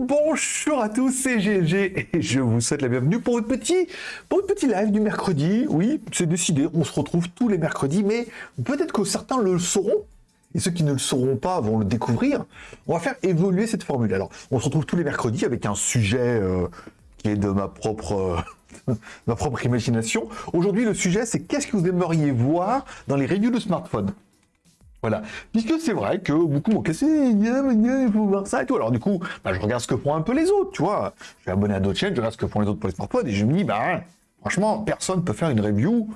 bonjour à tous, c'est GLG et je vous souhaite la bienvenue pour votre petit, pour petit live du mercredi. Oui, c'est décidé, on se retrouve tous les mercredis, mais peut-être que certains le sauront, et ceux qui ne le sauront pas vont le découvrir. On va faire évoluer cette formule. Alors, on se retrouve tous les mercredis avec un sujet euh, qui est de ma propre... euh, ma propre imagination. Aujourd'hui, le sujet, c'est qu'est-ce que vous aimeriez voir dans les reviews de smartphones? Voilà. Puisque c'est vrai que beaucoup m'ont cassé, il faut voir ça et tout. Alors du coup, bah, je regarde ce que font un peu les autres, tu vois. Je suis abonné à d'autres chaînes, je regarde ce que font les autres pour les smartphones et je me dis, bah, franchement, personne peut faire une review,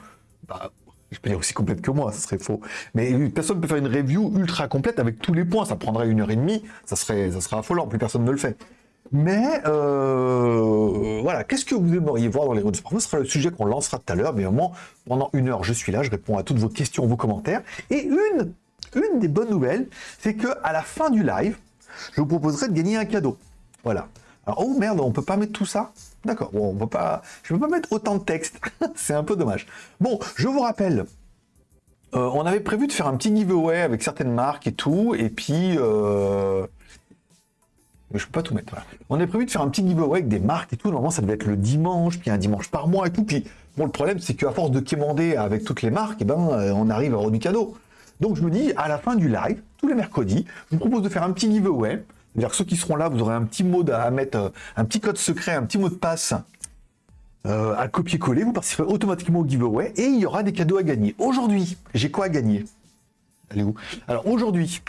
bah, je peux dire aussi complète que moi, ça serait faux. Mais personne peut faire une review ultra complète avec tous les points. Ça prendrait une heure et demie, ça serait, ça serait affolant, plus personne ne le fait. Mais euh, voilà, qu'est-ce que vous aimeriez voir dans les reviews de smartphones Ce sera le sujet qu'on lancera tout à l'heure. Mais vraiment, pendant une heure, je suis là, je réponds à toutes vos questions, vos commentaires. Et une une des bonnes nouvelles, c'est que à la fin du live, je vous proposerai de gagner un cadeau. Voilà. Alors, oh merde, on peut pas mettre tout ça? D'accord, on peut pas... Je peux pas mettre autant de texte. c'est un peu dommage. Bon, je vous rappelle, euh, on avait prévu de faire un petit giveaway avec certaines marques et tout, et puis... Euh... Je peux pas tout mettre. On avait prévu de faire un petit giveaway avec des marques et tout. Normalement, ça devait être le dimanche, puis un dimanche par mois et tout. Puis, bon, le problème, c'est qu'à force de quémander avec toutes les marques, eh ben, euh, on arrive à avoir du cadeau. Donc je me dis, à la fin du live, tous les mercredis, je vous propose de faire un petit giveaway. C'est-à-dire que ceux qui seront là, vous aurez un petit mot à mettre, euh, un petit code secret, un petit mot de passe euh, à copier-coller. Vous participerez automatiquement au giveaway et il y aura des cadeaux à gagner. Aujourd'hui, j'ai quoi à gagner? Allez où Alors aujourd'hui,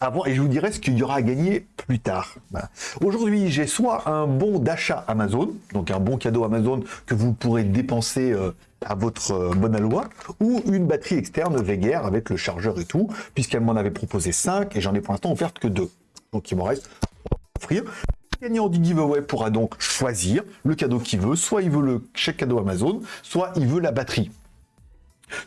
avant, et je vous dirai ce qu'il y aura à gagner plus tard. Voilà. Aujourd'hui, j'ai soit un bon d'achat Amazon, donc un bon cadeau Amazon que vous pourrez dépenser euh, à votre euh, bonne aloi, ou une batterie externe Veger avec le chargeur et tout, puisqu'elle m'en avait proposé 5 et j'en ai pour l'instant offert que 2. Donc il m'en reste à offrir. Gagnant du giveaway pourra donc choisir le cadeau qu'il veut, soit il veut le chèque cadeau Amazon, soit il veut la batterie.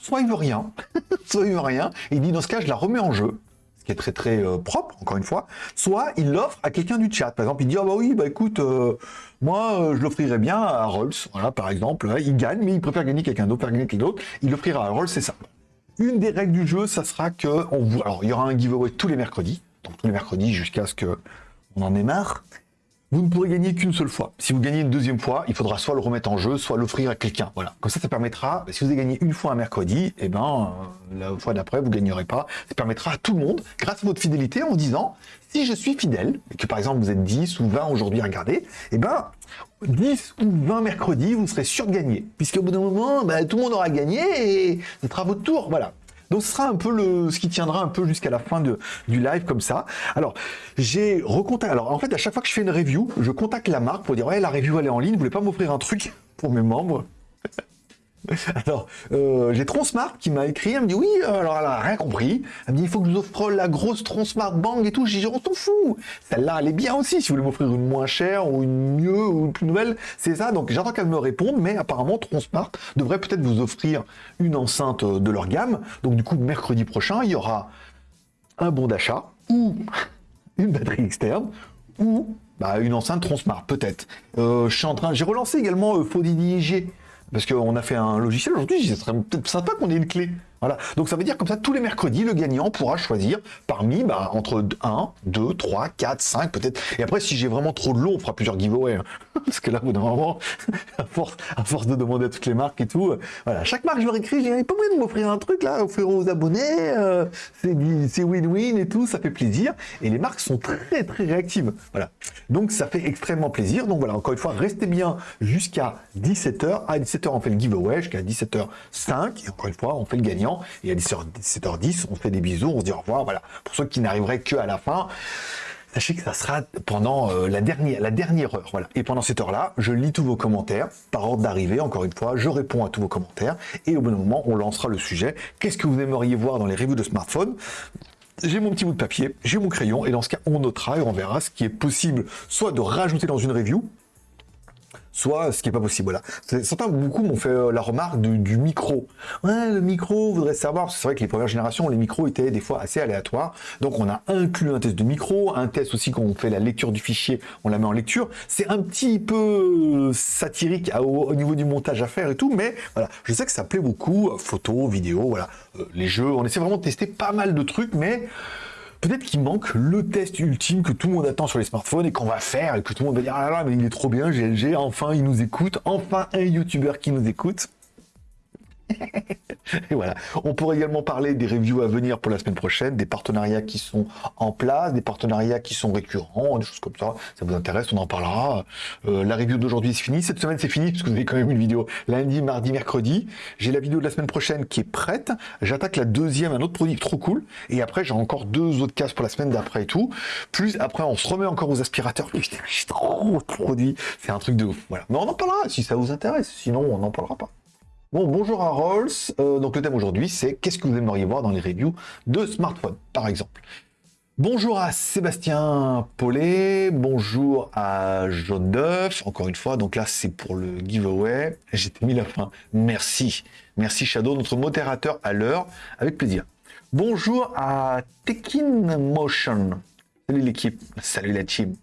Soit il veut rien, soit il veut rien, et il dit dans ce cas je la remets en jeu, qui est très très euh, propre, encore une fois, soit il l'offre à quelqu'un du chat. Par exemple, il dit, ah bah oui, bah écoute, euh, moi, euh, je l'offrirais bien à Rolls, voilà, par exemple, il gagne, mais il préfère gagner quelqu'un d'autre, gagner quelqu'un d'autre, il l'offrira à Rolls, c'est ça. Une des règles du jeu, ça sera que, on vous... alors, il y aura un giveaway tous les mercredis, donc tous les mercredis jusqu'à ce que on en ait marre, vous ne pourrez gagner qu'une seule fois. Si vous gagnez une deuxième fois, il faudra soit le remettre en jeu, soit l'offrir à quelqu'un. Voilà. Comme ça, ça permettra, si vous avez gagné une fois un mercredi, eh ben, euh, la fois d'après, vous gagnerez pas. Ça permettra à tout le monde, grâce à votre fidélité, en disant, si je suis fidèle, et que par exemple vous êtes 10 ou 20 aujourd'hui à regarder, eh ben, 10 ou 20 mercredis, vous serez sûr de gagner. Puisqu'au bout d'un moment, ben, tout le monde aura gagné et ce sera votre tour. Voilà. Donc ce sera un peu ce qui tiendra un peu jusqu'à la fin du live comme ça. Alors, j'ai recontacté. Alors en fait, à chaque fois que je fais une review, je contacte la marque pour dire ouais, la review elle est en ligne, vous voulez pas m'offrir un truc pour mes membres? alors, euh, j'ai Tronsmart qui m'a écrit, elle me dit oui, alors elle a rien compris. Elle me dit il faut que je vous offre la grosse Tronsmart Bang et tout. J'ai dit on s'en fout. Celle-là, elle est bien aussi. Si vous voulez m'offrir une moins chère ou une mieux ou une plus nouvelle, c'est ça. Donc j'attends qu'elle me réponde, mais apparemment Tronsmart devrait peut-être vous offrir une enceinte de leur gamme. Donc du coup, mercredi prochain, il y aura un bon d'achat ou une batterie externe ou bah, une enceinte Tronsmart, peut-être. Euh, je en train, j'ai relancé également euh, Faudidig parce qu'on a fait un logiciel aujourd'hui, ce serait peut-être sympa qu'on ait une clé. Voilà. Donc ça veut dire comme ça, tous les mercredis, le gagnant pourra choisir parmi bah, entre 1, 2, 3, 4, 5 peut-être. Et après, si j'ai vraiment trop de long, on fera plusieurs giveaways. Hein. Parce que là, au bout d'un moment, à force, à force de demander à toutes les marques et tout, euh, voilà. Chaque marque, je leur écris, j'ai pas moyen de m'offrir un truc là, offrir aux abonnés, euh, c'est win-win et tout, ça fait plaisir. Et les marques sont très très réactives. Voilà. Donc ça fait extrêmement plaisir. Donc voilà, encore une fois, restez bien jusqu'à 17h. À 17h, on fait le giveaway, jusqu'à 17h05. Et encore une fois, on fait le gagnant et à 17h10, on fait des bisous, on se dit au revoir, voilà. Pour ceux qui n'arriveraient que à la fin, sachez que ça sera pendant euh, la, dernière, la dernière heure, voilà. Et pendant cette heure-là, je lis tous vos commentaires, par ordre d'arrivée, encore une fois, je réponds à tous vos commentaires, et au bon moment, on lancera le sujet. Qu'est-ce que vous aimeriez voir dans les reviews de smartphones? J'ai mon petit bout de papier, j'ai mon crayon, et dans ce cas, on notera et on verra ce qui est possible, soit de rajouter dans une review, soit ce qui n'est pas possible. Voilà. Certains, beaucoup m'ont fait euh, la remarque du, micro. Ouais, le micro, voudrait savoir, c'est vrai que les premières générations, les micros étaient des fois assez aléatoires. Donc on a inclus un test de micro, un test aussi quand on fait la lecture du fichier, on la met en lecture. C'est un petit peu satirique au, niveau du montage à faire et tout, mais voilà, je sais que ça plaît beaucoup, photos, vidéos, voilà, euh, les jeux, on essaie vraiment de tester pas mal de trucs, mais Peut-être qu'il manque le test ultime que tout le monde attend sur les smartphones et qu'on va faire et que tout le monde va dire ah là là mais il est trop bien GLG, enfin il nous écoute, enfin un youtubeur qui nous écoute. Et voilà. On pourrait également parler des reviews à venir pour la semaine prochaine, des partenariats qui sont en place, des partenariats qui sont récurrents, des choses comme ça. Ça vous intéresse, on en parlera. Euh, la review d'aujourd'hui c'est fini. Cette semaine c'est fini parce que vous avez quand même une vidéo lundi, mardi, mercredi. J'ai la vidéo de la semaine prochaine qui est prête. J'attaque la deuxième, un autre produit trop cool. Et après j'ai encore deux autres cases pour la semaine d'après et tout. Plus après on se remet encore aux aspirateurs. J'ai trop de produits. C'est un truc de ouf. Voilà. Mais on en parlera si ça vous intéresse. Sinon on n'en parlera pas. Bon, bonjour à Rolls. Euh, donc le thème aujourd'hui, c'est qu'est-ce que vous aimeriez voir dans les reviews de smartphones, par exemple? Bonjour à Sébastien Paulet, bonjour à Jaune d'œuf, encore une fois, donc là c'est pour le giveaway, j'étais mis la fin, merci, merci Shadow, notre modérateur à l'heure, avec plaisir. Bonjour à Tekin Motion, salut l'équipe, salut la team.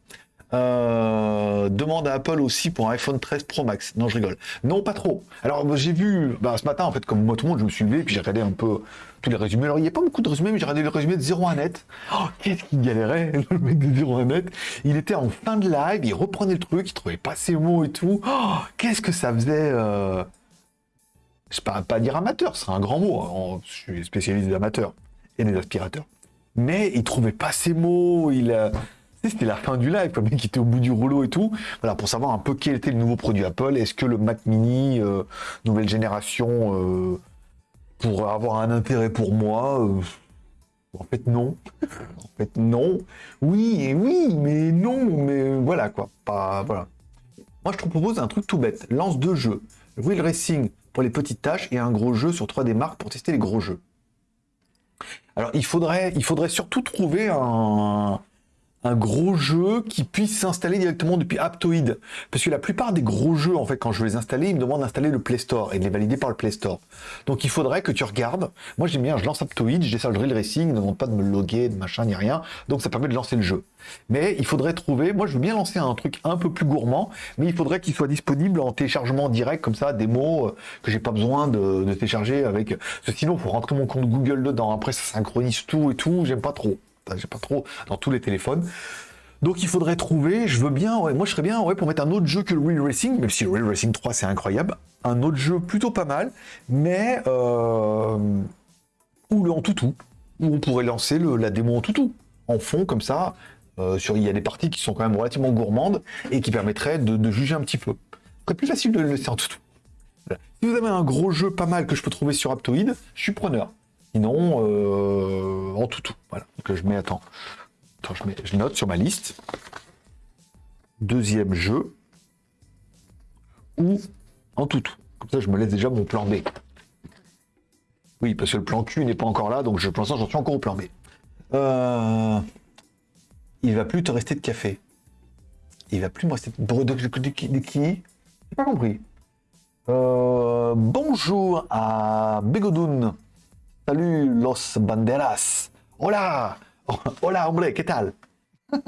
Euh, demande à Apple aussi pour un iPhone 13 Pro Max. Non, je rigole. Non, pas trop. Alors, j'ai vu, bah, ce matin, en fait, comme moi tout le monde, je me suis levé, puis j'ai regardé un peu tous les résumés. Alors, il n'y a pas beaucoup de résumés, mais j'ai regardé le résumé de 01 net. Oh, qu'est-ce qu'il galérait, le mec de 01 net. Il était en fin de live, il reprenait le truc, il trouvait pas ses mots et tout. Oh, qu'est-ce que ça faisait euh... Je ne pas, pas dire amateur, ce un grand mot. Hein. Je suis spécialiste des amateurs et des aspirateurs. Mais il trouvait pas ses mots, il... Euh, c'était la fin du live, le mec était au bout du rouleau et tout. Voilà, pour savoir un peu quel était le nouveau produit Apple. Est-ce que le Mac Mini, euh, nouvelle génération, euh, pourrait avoir un intérêt pour moi euh, En fait, non. en fait, non. Oui, et oui, mais non, mais voilà quoi. Pas, voilà. Moi, je te propose un truc tout bête. Lance deux jeux. Wheel Racing pour les petites tâches et un gros jeu sur 3D Mark pour tester les gros jeux. Alors, il faudrait surtout trouver un, un gros jeu qui puisse s'installer directement depuis Aptoid. Parce que la plupart des gros jeux, en fait, quand je veux les installer, ils me demandent d'installer le Play Store et de les valider par le Play Store. Donc il faudrait que tu regardes. Moi j'aime bien, je lance Aptoid, je décharge Drill Racing, ne demande pas de me loguer, de machin, ni rien. Donc ça permet de lancer le jeu. Mais il faudrait trouver, moi je veux bien lancer un truc un peu plus gourmand, mais il faudrait qu'il soit disponible en téléchargement direct, comme ça, des mots euh, que j'ai pas besoin de, télécharger avec. sinon, il faut rentrer mon compte Google dedans. Après, ça synchronise tout et tout, j'aime pas trop j'ai pas trop dans tous les téléphones. Donc il faudrait trouver, je veux bien, moi je serais bien ouais, pour mettre un autre jeu que le Real Racing, même si le Real Racing 3 c'est incroyable, un autre jeu plutôt pas mal, mais euh, ou le en toutou, où on pourrait lancer la démo en toutou, en fond comme ça, euh, sur, il y a des parties qui sont quand même relativement gourmandes et qui permettraient de, juger un petit peu. C'est plus facile de le laisser en toutou. Si vous avez un gros jeu pas mal que je peux trouver sur Aptoid, je suis preneur. Sinon, euh, en toutou. Voilà. Je mets, attends, je, note sur ma liste. Deuxième jeu. Ou en toutou. Comme ça, je me laisse déjà mon plan B. Oui, parce que le plan Q n'est pas encore là, donc je, pour l'instant, j'en suis encore au plan B. Euh, il va plus te rester de café. Il va plus me rester de, de, de, qui? J'ai pas compris. Euh, bonjour à Begodoun. Salut los banderas. Hola. Hola, hombre, ¿qué tal?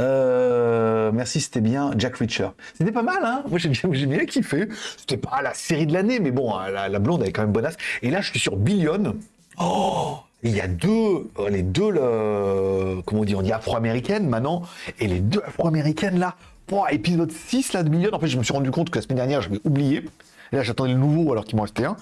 euh, merci, c'était bien Jack Reacher. C'était pas mal, hein Moi, j'ai bien, bien kiffé. C'était pas la série de l'année, mais bon, la, la, blonde, est quand même bonasse. Et là, je suis sur Billion. Oh il y a deux, euh, les deux, le, comment on dit, on dit afro-américaines maintenant, et les deux afro-américaines là, oh, épisode 6 là de Billion, en fait je me suis rendu compte que la semaine dernière j'avais oublié, là j'attendais le nouveau alors qu'il m'en restait un,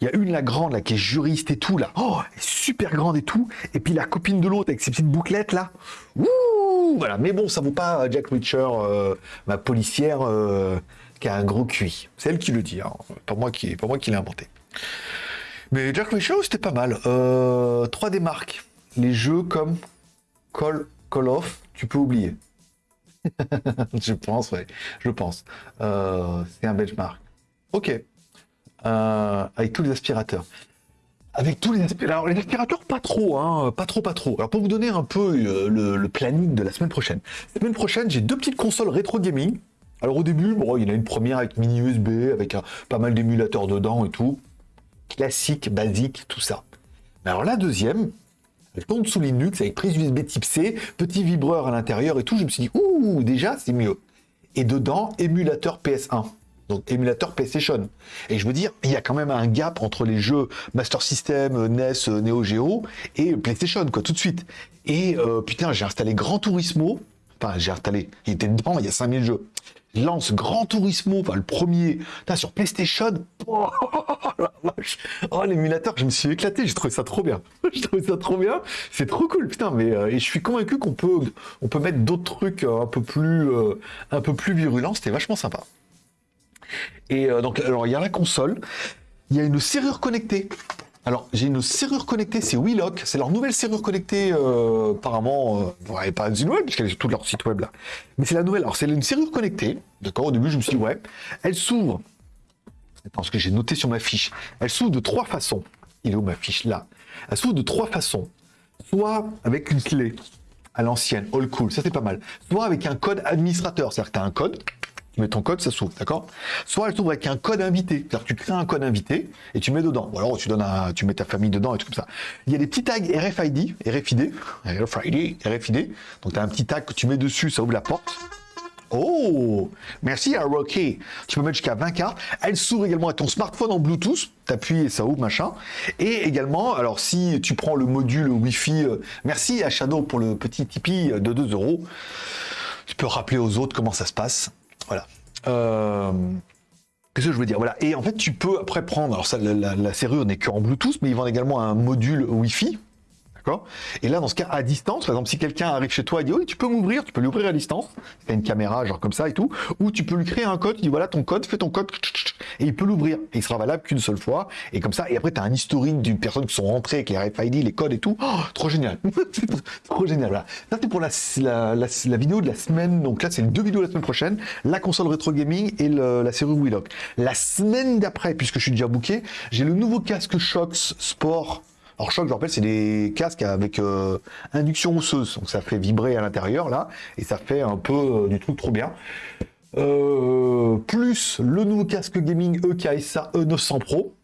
il y a une, la grande, là, qui est juriste et tout, là. Oh, super grande et tout. Et puis la copine de l'autre avec ses petites bouclettes, là. Ouh, voilà. Mais bon, ça vaut pas Jack Reacher, euh, ma policière, euh, qui a un gros cuit. C'est elle qui le dit, hein. Pas moi qui, pas moi qui l'ai inventé. Mais Jack Reacher, c'était pas mal. Euh, 3D Mark. Les jeux comme Call, Call of, tu peux oublier. je pense, ouais. Je pense. Euh, c'est un benchmark. Ok. Euh, avec tous les aspirateurs. Avec tous les aspirateurs. Alors, les aspirateurs, pas trop, hein, pas trop, pas trop. Alors, pour vous donner un peu euh, le, planning de la semaine prochaine. La semaine prochaine, j'ai deux petites consoles rétro gaming. Alors, au début, bon, il y en a une première avec mini USB, avec pas mal d'émulateurs dedans et tout. Classique, basique, tout ça. Mais alors, la deuxième, elle tourne sous Linux avec prise USB type C, petit vibreur à l'intérieur et tout. Je me suis dit, ouh, déjà, c'est mieux. Et dedans, émulateur PS1. Donc émulateur PlayStation. Et je veux dire, il y a quand même un gap entre les jeux Master System, NES, Neo Geo et PlayStation, quoi, tout de suite. Et euh, putain, j'ai installé Gran Turismo. Enfin, j'ai installé. Il était dedans, il y a 5000 jeux. Je lance Gran Turismo, enfin le premier, sur PlayStation. Oh, oh l'émulateur, je me suis éclaté, j'ai trouvé ça trop bien. j'ai trouvé ça trop bien. C'est trop cool, putain. Mais euh, et je suis convaincu qu'on peut, on peut mettre d'autres trucs euh, un peu plus, un peu plus virulents. C'était vachement sympa. Et euh, donc, alors, il y a la console, il y a une serrure connectée. Alors, j'ai une serrure connectée, c'est WeLock, c'est leur nouvelle serrure connectée, euh, apparemment, euh, pas une web, puisqu'elle est sur tout leur site web là. Mais c'est la nouvelle, alors c'est une serrure connectée, d'accord, au début je me suis dit, ouais, elle s'ouvre, parce que j'ai noté sur ma fiche, elle s'ouvre de trois façons. Il est où ma fiche? Là. Elle s'ouvre de trois façons. Soit avec une clé à l'ancienne, all cool, ça c'est pas mal. Soit avec un code administrateur, c'est-à-dire que tu as un code, tu mets ton code, ça s'ouvre, d'accord? Soit elle s'ouvre avec un code invité, c'est-à-dire tu crées un code invité et tu mets dedans. Ou alors tu mets ta famille dedans et tout comme ça. Il y a des petits tags RFID, RFID, RFID, RFID. Donc tu as un petit tag que tu mets dessus, ça ouvre la porte. Oh Merci à Rocky. Tu peux mettre jusqu'à 20 cartes. Elle s'ouvre également à ton smartphone en Bluetooth. T'appuies et ça ouvre, machin. Et également, alors si tu prends le module Wi-Fi, euh, merci à Shadow pour le petit Tipeee de 2 euros. Tu peux rappeler aux autres comment ça se passe. Voilà. Euh, qu'est-ce que je veux dire? Voilà. Et en fait, tu peux après prendre. Alors, ça, la, serrure n'est qu'en Bluetooth, mais ils vendent également un module Wi-Fi. Et là, dans ce cas, à distance, par exemple, si quelqu'un arrive chez toi et dit Oui, tu peux m'ouvrir, tu peux l'ouvrir à distance. As une caméra, genre comme ça et tout. Ou tu peux lui créer un code, tu dis Voilà ton code, fais ton code, et il peut l'ouvrir. Et il sera valable qu'une seule fois. Et comme ça, et après, tu as un historique d'une personne qui sont rentrées avec les RFID, les codes et tout. Oh, trop génial. trop génial. Voilà. Ça, c'est pour la, la, vidéo de la semaine. Donc là, c'est les deux vidéos de la semaine prochaine. La console rétro gaming et la série Wheelock. La semaine d'après, puisque je suis déjà booké, j'ai le nouveau casque Shox Sport alors choc, je rappelle, c'est des casques avec euh, induction osseuse, donc ça fait vibrer à l'intérieur là, et ça fait un peu euh, du truc trop bien. Euh, plus le nouveau casque gaming EKSA E900 Pro.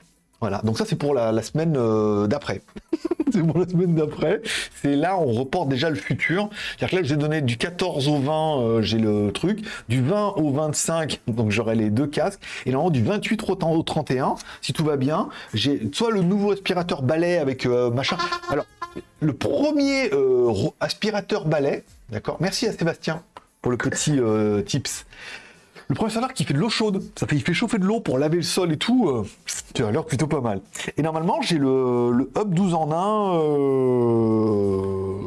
Voilà, donc ça c'est pour la, semaine euh, d'après. c'est pour la semaine d'après. C'est là on reporte déjà le futur. C'est-à-dire que là j'ai donné du 14 au 20, euh, j'ai le truc. Du 20 au 25, donc j'aurai les deux casques. Et normalement du 28 au 31, si tout va bien, j'ai soit le nouveau aspirateur balai avec machin. Alors, le premier aspirateur balai, d'accord Merci à Sébastien pour le petit euh, tips. Le premier qui fait de l'eau chaude, ça fait, il fait chauffer de l'eau pour laver le sol et tout, euh, tu as l'air plutôt pas mal. Et normalement, j'ai le, le, Hub 12 en 1 euh,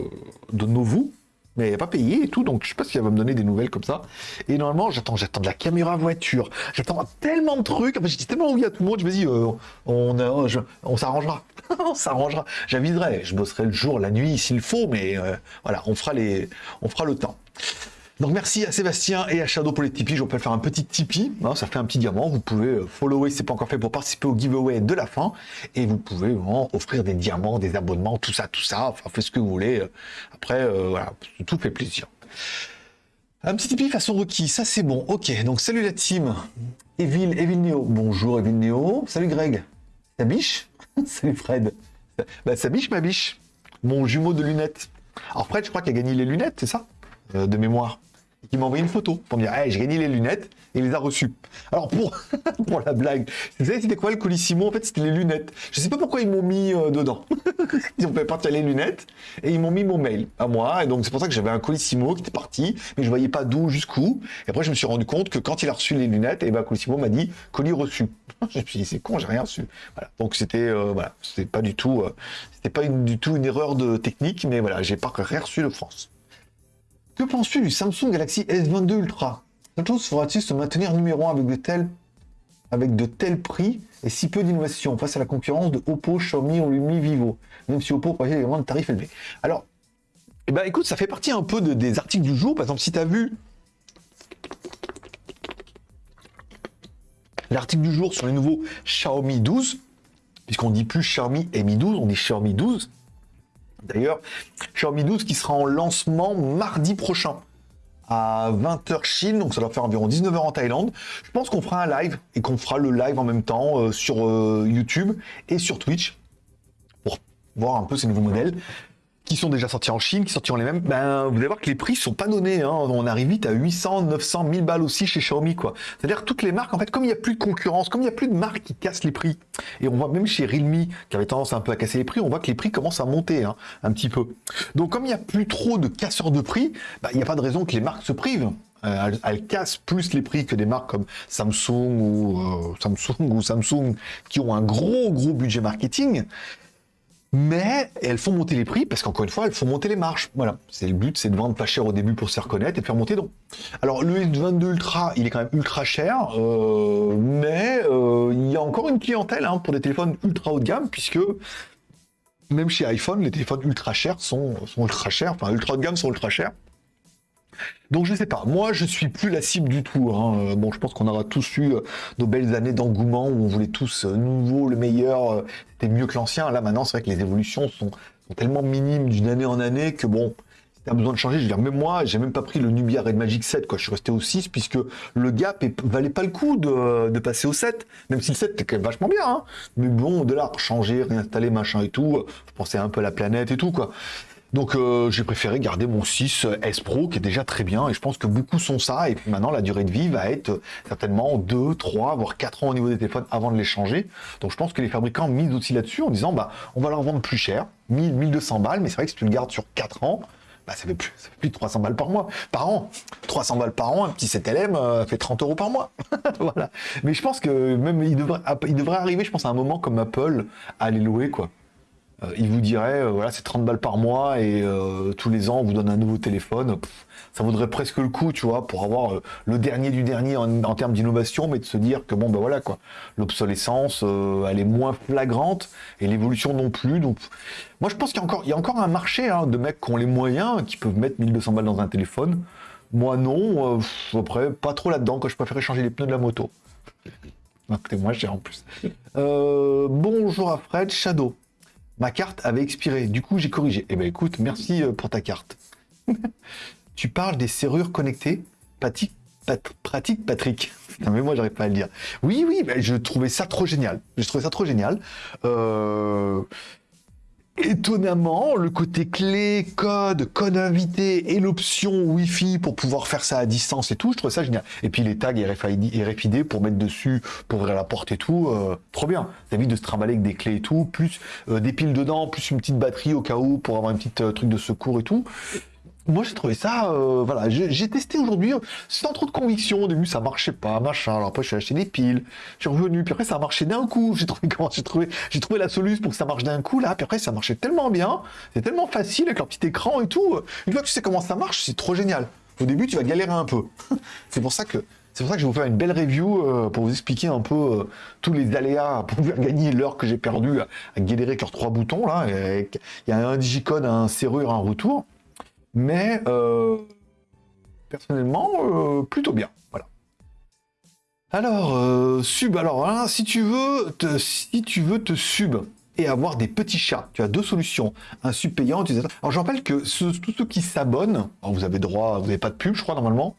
de Novu, mais pas payé et tout, donc je sais pas si va me donner des nouvelles comme ça. Et normalement, j'attends, j'attends de la caméra voiture, j'attends tellement de trucs, enfin, j'ai dit tellement oui à tout le monde, je me dis, on, on s'arrangera, on s'arrangera. J'aviserai, je bosserai le jour, la nuit s'il faut, mais voilà, on fera les, on fera le temps. Donc merci à Sébastien et à Shadow pour les Tipeee. Je peux faire un petit Tipeee. Hein, ça fait un petit diamant. Vous pouvez euh, follower c'est pas encore fait pour participer au giveaway de la fin. Et vous pouvez vraiment offrir des diamants, des abonnements, tout ça, tout ça. Enfin, faites ce que vous voulez. Après, euh, voilà, tout fait plaisir. Un petit Tipeee façon requis, ça c'est bon. Ok, donc salut la team. Evil, Evil Neo. Bonjour Evil Neo. Salut Greg. Ta biche? Salut Fred. Bah, sa biche, ma biche. Mon jumeau de lunettes. Alors Fred, je crois qu'il a gagné les lunettes, c'est ça? Euh, De mémoire qui m'a envoyé une photo pour me dire hey, j'ai gagné les lunettes et il les a reçues. Alors pour, pour la blague, vous savez c'était quoi le colissimo? En fait c'était les lunettes. Je sais pas pourquoi ils m'ont mis euh, dedans. ils ont fait partir les lunettes et ils m'ont mis mon mail à moi et donc c'est pour ça que j'avais un colissimo qui était parti mais je voyais pas d'où jusqu'où. Et après je me suis rendu compte que quand il a reçu les lunettes et eh ben colissimo m'a dit colis reçu. je me suis dit c'est con j'ai rien reçu. Voilà. Donc c'était euh, voilà pas du tout euh, c'était pas une, du tout une erreur de technique mais voilà j'ai pas rien reçu de France. Que penses-tu du Samsung Galaxy S22 Ultra? Samsung fera-t-il se maintenir numéro 1 avec de tels avec de tels prix et si peu d'innovation face à la concurrence de Oppo, Xiaomi ou Lumi Vivo, même si Oppo propose également de tarifs élevés. Alors, eh ben, écoute, ça fait partie un peu des articles du jour. Par exemple, si tu as vu l'article du jour sur les nouveaux Xiaomi 12, puisqu'on dit plus Xiaomi Mi 12, on dit Xiaomi 12, D'ailleurs, Xiaomi 12 qui sera en lancement mardi prochain à 20h Chine, donc ça doit faire environ 19h en Thaïlande. Je pense qu'on fera un live et qu'on fera le live en même temps euh, sur euh, YouTube et sur Twitch pour voir un peu ces nouveaux modèles qui sont déjà sortis en Chine, qui sortiront les mêmes, ben, vous allez voir que les prix sont pas donnés. Hein. On arrive vite à 800, 900, 1000 balles aussi chez Xiaomi, quoi. C'est-à-dire toutes les marques, en fait, comme il n'y a plus de concurrence, comme il n'y a plus de marques qui cassent les prix, et on voit même chez Realme, qui avait tendance un peu à casser les prix, on voit que les prix commencent à monter hein, un petit peu. Donc comme il n'y a plus trop de casseurs de prix, ben, il n'y a pas de raison que les marques se privent. Euh, elles, cassent plus les prix que des marques comme Samsung ou euh, Samsung ou Samsung qui ont un gros gros budget marketing mais elles font monter les prix parce qu'encore une fois, elles font monter les marges. Voilà, c'est le but, c'est de vendre pas cher au début pour se reconnaître et de faire monter donc. Alors le S22 Ultra, il est quand même ultra cher, euh, mais euh, il y a encore une clientèle hein, pour des téléphones ultra haut de gamme puisque même chez iPhone, les téléphones ultra chers sont, sont ultra chers, enfin ultra haut de gamme sont ultra chers. Donc je sais pas, moi je suis plus la cible du tout. Hein. Bon, je pense qu'on aura tous eu euh, nos belles années d'engouement où on voulait tous euh, nouveau, le meilleur, euh, c'était mieux que l'ancien. Là maintenant, c'est vrai que les évolutions sont, tellement minimes d'une année en année que bon, si t'as besoin de changer, je veux dire, même moi, j'ai même pas pris le Nubia Red Magic 7, quoi. Je suis resté au 6 puisque le gap valait pas le coup de, passer au 7, même si le 7 était quand même vachement bien, hein. Mais bon, de là, changer, réinstaller, machin et tout, je pensais un peu à la planète et tout, quoi. Donc euh, j'ai préféré garder mon 6 S Pro qui est déjà très bien et je pense que beaucoup sont ça et maintenant la durée de vie va être certainement 2, 3, voire 4 ans au niveau des téléphones avant de les changer. Donc je pense que les fabricants misent aussi là-dessus en disant bah on va leur vendre plus cher, 1000, 1200 balles, mais c'est vrai que si tu le gardes sur 4 ans, bah, ça, fait plus, de 300 balles par mois, par an. 300 balles par an, un petit 7LM euh, fait 30 euros par mois. voilà. Mais je pense que même devrait, il devrait arriver, je pense, à un moment comme Apple à les louer, quoi. Euh, il vous dirait, euh, voilà, c'est 30 balles par mois et euh, tous les ans, on vous donne un nouveau téléphone. ça vaudrait presque le coup, tu vois, pour avoir le dernier du dernier en, termes d'innovation, mais de se dire que, bon, ben voilà, quoi, l'obsolescence, elle est moins flagrante et l'évolution non plus. Donc, moi, je pense qu'il y a encore, un marché hein, de mecs qui ont les moyens, qui peuvent mettre 1200 balles dans un téléphone. Moi, non. après, pas trop là-dedans, que je préférais changer les pneus de la moto. Écoutez, moi, j'ai en plus. bonjour à Fred, Shadow ma carte avait expiré. Du coup, j'ai corrigé. Eh ben écoute, merci euh, pour ta carte. tu parles des serrures connectées? Pratique, pratique Patrick. Mais moi, j'arrive pas à le dire. Oui, oui, je trouvais ça trop génial. Je trouvais ça trop génial. Euh, étonnamment, le côté clé, code, code invité et l'option Wi-Fi pour pouvoir faire ça à distance et tout, je trouve ça génial. Et puis les tags RFID, pour mettre dessus, pour ouvrir la porte et tout, euh, trop bien. Ça évite de se trimballer avec des clés et tout, plus euh, des piles dedans, plus une petite batterie au cas où pour avoir un petit euh, truc de secours et tout moi j'ai trouvé ça, euh, voilà, j'ai testé aujourd'hui sans trop de conviction. Au début ça marchait pas, machin. Alors après je suis acheté des piles, je suis revenu, puis après ça a marché d'un coup. J'ai trouvé comment j'ai trouvé, la solution pour que ça marche d'un coup là. Puis après ça marchait tellement bien, c'est tellement facile avec leur petit écran et tout. Une fois que tu sais comment ça marche, c'est trop génial. Au début tu vas galérer un peu. c'est pour ça que c'est pour ça que je vais vous faire une belle review euh, pour vous expliquer un peu euh, tous les aléas pour pouvoir gagner l'heure que j'ai perdue à, galérer avec leurs trois boutons là. Il y a un digicode, un serrure, un retour mais euh, personnellement, euh, plutôt bien. Voilà. Alors, euh, sub, alors hein, si tu veux te, si tu veux te sub et avoir des petits chats, tu as deux solutions. Un sub payant, Alors je rappelle que tous ceux qui s'abonnent, vous avez droit, vous n'avez pas de pub, je crois, normalement.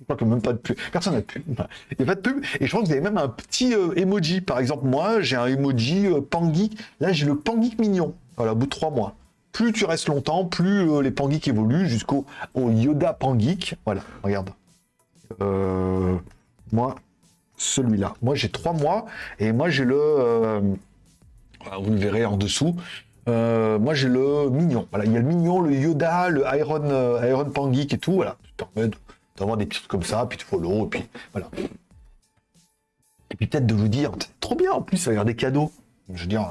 Je crois que même pas de pub. Personne n'a de pub. Il n'y a pas de pub. Et je crois que vous avez même un petit emoji. Par exemple, moi, j'ai un emoji Pangeek. Là, j'ai le Pangeek mignon. Voilà, au bout de trois mois plus tu restes longtemps, plus euh, les pangeeks évoluent jusqu'au Yoda Pangeek. Voilà, regarde. Euh, moi, celui-là. Moi, j'ai trois mois et moi, j'ai le. Euh, vous le verrez en dessous. moi, j'ai le mignon. Voilà, il y a le mignon, le Yoda, le Iron, Iron Pangeek et tout. Voilà, tu te permets d'avoir des trucs comme ça, puis tu follow, et puis voilà. Et puis peut-être de vous dire, trop bien, en plus, va y avoir des cadeaux. Je veux dire,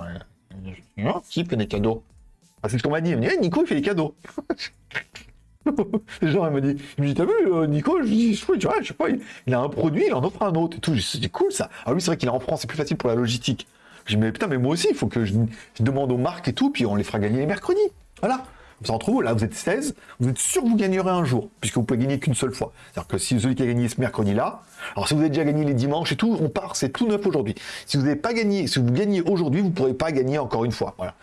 qui fait des cadeaux ah, c'est ce qu'on m'a dit. Il me dit, eh, Nico, il fait des cadeaux. Genre, il m'a dit, me dit, t'as vu, euh, Nico, je dis, je, tu vois, sais pas, il, a un produit, il en offre un autre et tout. C'est cool ça. Alors lui, c'est vrai qu'il est en France, c'est plus facile pour la logistique. Je dis, mais putain, mais moi aussi, il faut que je, demande aux marques et tout, puis on les fera gagner les mercredis. Voilà. Vous en trouvez, là, vous êtes 16, vous êtes sûr que vous gagnerez un jour, puisque vous pouvez gagner qu'une seule fois. C'est-à-dire que si celui qui a gagné ce mercredi-là, alors si vous avez déjà gagné les dimanches et tout, on part, c'est tout neuf aujourd'hui. Si vous n'avez pas gagné, si vous gagnez aujourd'hui, vous ne pourrez pas gagner encore une fois. Voilà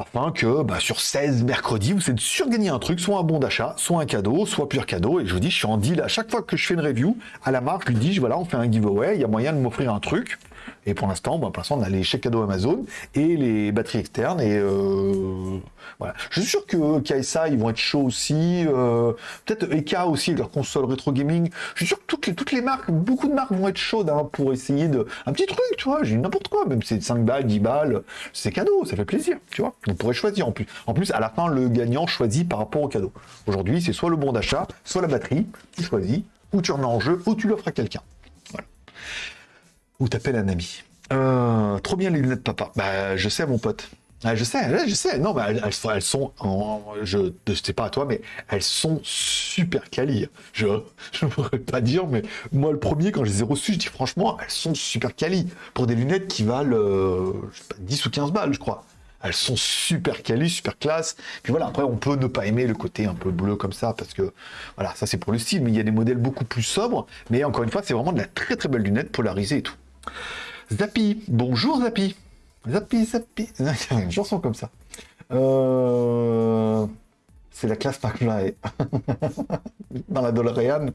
afin que bah, sur 16 mercredis, vous êtes de gagner un truc, soit un bon d'achat, soit un cadeau, soit pur cadeau. Et je vous dis, je suis en deal à chaque fois que je fais une review, à la marque, je lui dis, voilà, on fait un giveaway, il y a moyen de m'offrir un truc. Et pour l'instant, bah, pour l'instant, on a les chèques cadeaux Amazon et les batteries externes. Et euh, voilà. Je suis sûr que KSA, ils vont être chauds aussi. Euh, peut-être Eka aussi, leur console rétro gaming. Je suis sûr que toutes les, toutes les marques, beaucoup de marques vont être chaudes hein, pour essayer de. Un petit truc, tu vois, j'ai n'importe quoi, même c'est 5 balles, 10 balles, c'est cadeau, ça fait plaisir, tu vois. On pourrait choisir en plus. En plus, à la fin, le gagnant choisit par rapport au cadeau. Aujourd'hui, c'est soit le bon d'achat, soit la batterie, tu choisis, ou tu remets en jeu, ou tu l'offres à quelqu'un. Ou t'appelles un ami. Euh, trop bien les lunettes papa. Bah, je sais, mon pote. Ah, je sais, je sais. Non, bah, elles, elles, sont, je ne sais pas à toi, mais elles sont super quali. Je ne pourrais pas dire, mais moi, le premier, quand je les ai reçues, je dis franchement, elles sont super quali. Pour des lunettes qui valent euh, pas, 10 ou 15 balles, je crois. Elles sont super quali, super classe. Puis voilà, après, on peut ne pas aimer le côté un peu bleu comme ça, parce que voilà, ça c'est pour le style, mais il y a des modèles beaucoup plus sobres. Mais encore une fois, c'est vraiment de la très très belle lunette polarisée et tout. Zappy, bonjour Zappy. Zappy, Zappy. Une chanson comme ça. Euh... C'est la classe McFly. Dans la DeLorean.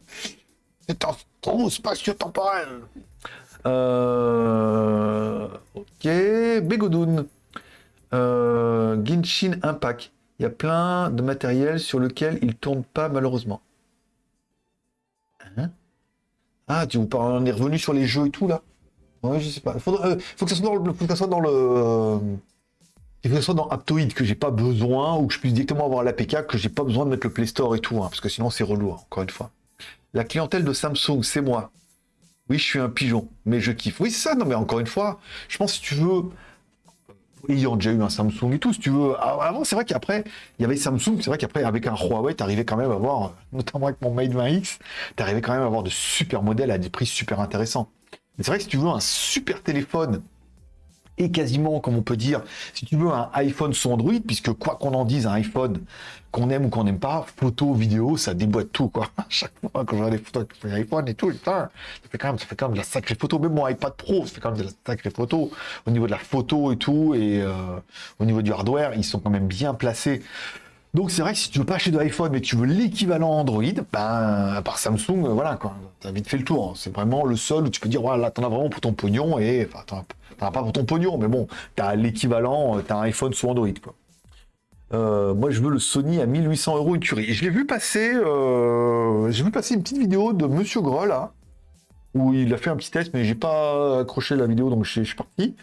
C'est un trou spatio-temporel. Euh... Ok. Begodoun. Euh... Genshin Impact. Il y a plein de matériel sur lequel il tourne pas malheureusement. Hein? Ah, tu vous parles, on est revenu sur les jeux et tout là? Ouais, je sais pas. Faut, euh, faut que ça soit dans le. Faut que ça soit dans le. Euh, que ça soit dans Aptoid que j'ai pas besoin, ou que je puisse directement avoir l'APK, que j'ai pas besoin de mettre le Play Store et tout, hein, parce que sinon c'est relou, hein, encore une fois. La clientèle de Samsung, c'est moi. Oui, je suis un pigeon, mais je kiffe. Oui, c'est ça, non, mais encore une fois, je pense si tu veux. Ayant déjà eu un Samsung et tout, si tu veux. Avant, c'est vrai qu'après, il y avait Samsung, c'est vrai qu'après, avec un Huawei, t'arrivais quand même à avoir, notamment avec mon Mate 20X, t'arrivais quand même à avoir de super modèles à des prix super intéressants. Mais c'est vrai que si tu veux un super téléphone et quasiment, comme on peut dire, si tu veux un iPhone sous Android, puisque quoi qu'on en dise, un iPhone, qu'on aime ou qu'on n'aime pas, photo, vidéo, ça déboîte tout, quoi. À chaque fois, quand je regarde les photos avec iPhone et tout, ça fait quand même, ça fait quand même de la sacrée photo. Même mon iPad Pro, ça fait quand même de la sacrée photo. Au niveau de la photo et tout, et euh, au niveau du hardware, ils sont quand même bien placés. Donc c'est vrai que si tu veux pas acheter de iPhone mais tu veux l'équivalent Android, ben à part Samsung, euh, voilà quoi, t'as vite fait le tour. Hein. C'est vraiment le seul où tu peux dire voilà, t'en as vraiment pour ton pognon et enfin t'en as pas pour ton pognon, mais bon, t'as l'équivalent, euh, t'as un iPhone sous Android. Euh, moi, je veux le Sony à 1800 euros une curie. je l'ai vu passer, j'ai vu passer une petite vidéo de Monsieur Gros là, où il a fait un petit test, mais j'ai pas accroché la vidéo, donc je suis parti.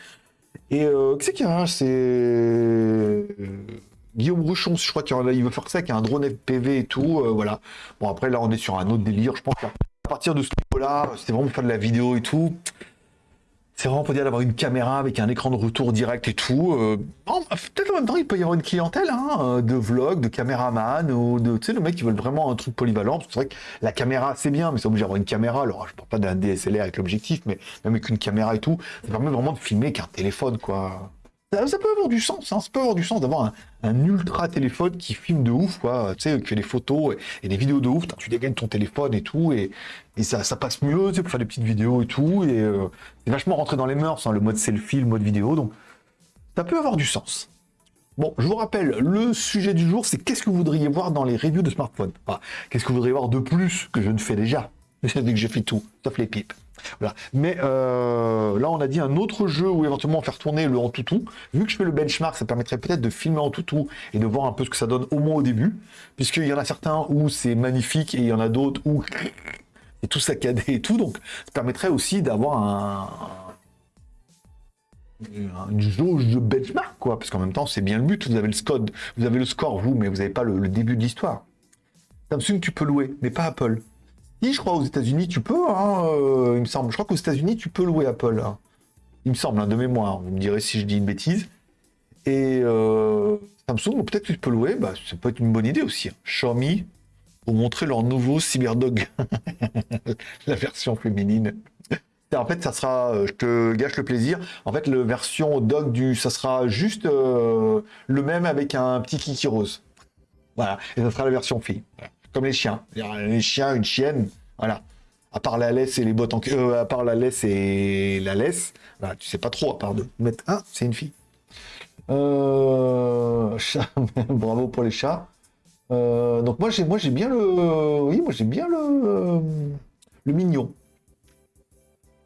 Et euh, c'est qu'il y a? C'est Guillaume Rouchon, je crois qu'il veut faire ça avec un drone FPV et tout, euh, voilà. Bon, après, là, on est sur un autre délire. Je pense qu'à partir de ce niveau-là, c'était vraiment faire de la vidéo et tout. C'est vraiment pour dire d'avoir une caméra avec un écran de retour direct et tout. Euh, peut-être en même temps, il peut y avoir une clientèle hein, euh, de vlog, de caméraman, ou de, tu sais, le mec qui veulent vraiment un truc polyvalent. C'est vrai que la caméra, c'est bien, mais c'est obligé d'avoir une caméra. Alors, je parle pas d'un DSLR avec l'objectif, mais même avec une caméra et tout, ça permet vraiment de filmer qu'un téléphone, quoi. Ça, peut avoir du sens, hein, ça peut avoir du sens d'avoir un, ultra téléphone qui filme de ouf, quoi, tu sais, qui fait des photos et, des vidéos de ouf, tu dégaines ton téléphone et tout, et, ça, passe mieux, tu sais, pour faire des petites vidéos et tout, et euh, c'est vachement rentré dans les mœurs, hein, le mode selfie, le mode vidéo, donc ça peut avoir du sens. Bon, je vous rappelle, le sujet du jour, c'est qu'est-ce que vous voudriez voir dans les reviews de smartphones? Qu'est-ce que vous voudriez voir de plus que je ne fais déjà? Vu que j'ai fait tout, sauf les pipes. Mais euh, là, on a dit un autre jeu où éventuellement faire tourner le en toutou. Vu que je fais le benchmark, ça permettrait peut-être de filmer en toutou et de voir un peu ce que ça donne au moins au début. Puisqu'il y en a certains où c'est magnifique et il y en a d'autres où c'est tout saccadé et tout. Donc, ça permettrait aussi d'avoir un, une jauge de benchmark, quoi. Parce qu'en même temps, c'est bien le but. Vous avez le score, vous avez le score, vous, mais vous n'avez pas le, le début de l'histoire. Samsung, tu peux louer, mais pas Apple je crois, aux États-Unis, tu peux, hein, euh, il me semble. Je crois qu'aux États-Unis, tu peux louer Apple. Hein. Il me semble, hein, de mémoire. Vous me direz si je dis une bêtise. Et euh, Samsung, peut-être que tu peux louer. Bah, ça peut être une bonne idée aussi. Xiaomi, pour montrer leur nouveau CyberDog. La version féminine. En fait, ça sera, euh, je te gâche le plaisir. En fait, la version dog du, ça sera juste le même avec un petit kiki rose. Voilà, et ça sera la version fille comme les chiens. Les chiens, une chienne, voilà. À part la laisse et les bottes en euh, à part la laisse et la laisse, voilà, tu sais pas trop, à part de mettre un, c'est une fille. Euh, bravo pour les chats. Euh, donc moi j'ai moi j'ai bien le oui moi j'ai bien le le mignon.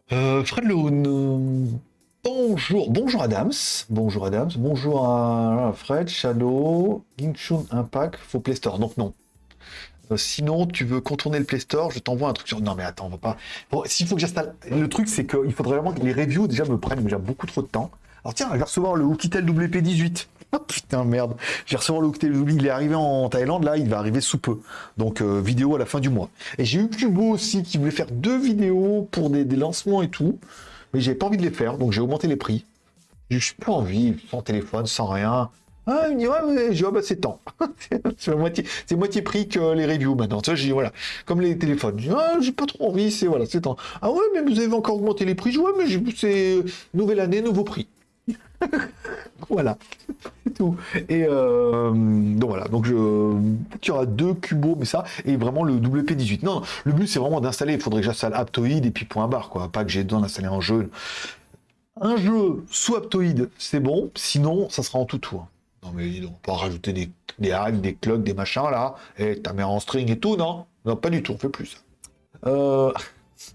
Fred Lehoun. Bonjour, bonjour Adams, bonjour Adams, bonjour à Fred, Shadow, Gingshun Impact, faux Play Store. Donc non, sinon, tu veux contourner le Play Store, je t'envoie un truc sur. Non, mais attends, on va pas. Bon, S'il faut que j'installe. Le truc, c'est qu'il faudrait vraiment que les reviews déjà me prennent déjà beaucoup trop de temps. Alors tiens, je vais recevoir le Oukitel WP18. Oh putain, merde. Je vais recevoir le Oukitel WP. Il est arrivé en Thaïlande, là, il va arriver sous peu. Donc, euh, vidéo à la fin du mois. Et j'ai eu Kubo aussi qui voulait faire deux vidéos pour des, lancements et tout. Mais j'avais pas envie de les faire, donc j'ai augmenté les prix. J'ai juste pas envie, sans téléphone, sans rien. Ah, il me dit, ouais, mais je dis, ah, bah, c'est temps. c'est moitié, moitié prix que les reviews maintenant. Vois, j'ai dit, voilà, comme les téléphones. Je dis, ah, j'ai pas trop envie, c'est, voilà, c'est temps. Ah ouais, mais vous avez encore augmenté les prix. Je dis, ouais, mais c'est nouvelle année, nouveau prix. voilà, tout. Et euh, donc voilà, donc je, qu'il y deux cubos, mais ça, et vraiment le WP18. Non, non, le but c'est vraiment d'installer, il faudrait que j'installe Aptoid et puis point barre, quoi. Pas que j'ai besoin d'installer un jeu. Un jeu sous Aptoid, c'est bon, sinon ça sera en tout tour. Non mais dis donc, on peut rajouter des, des hacks, des clogs, des machins là, et ta mère en string et tout, non? Non, pas du tout, on fait plus. Euh...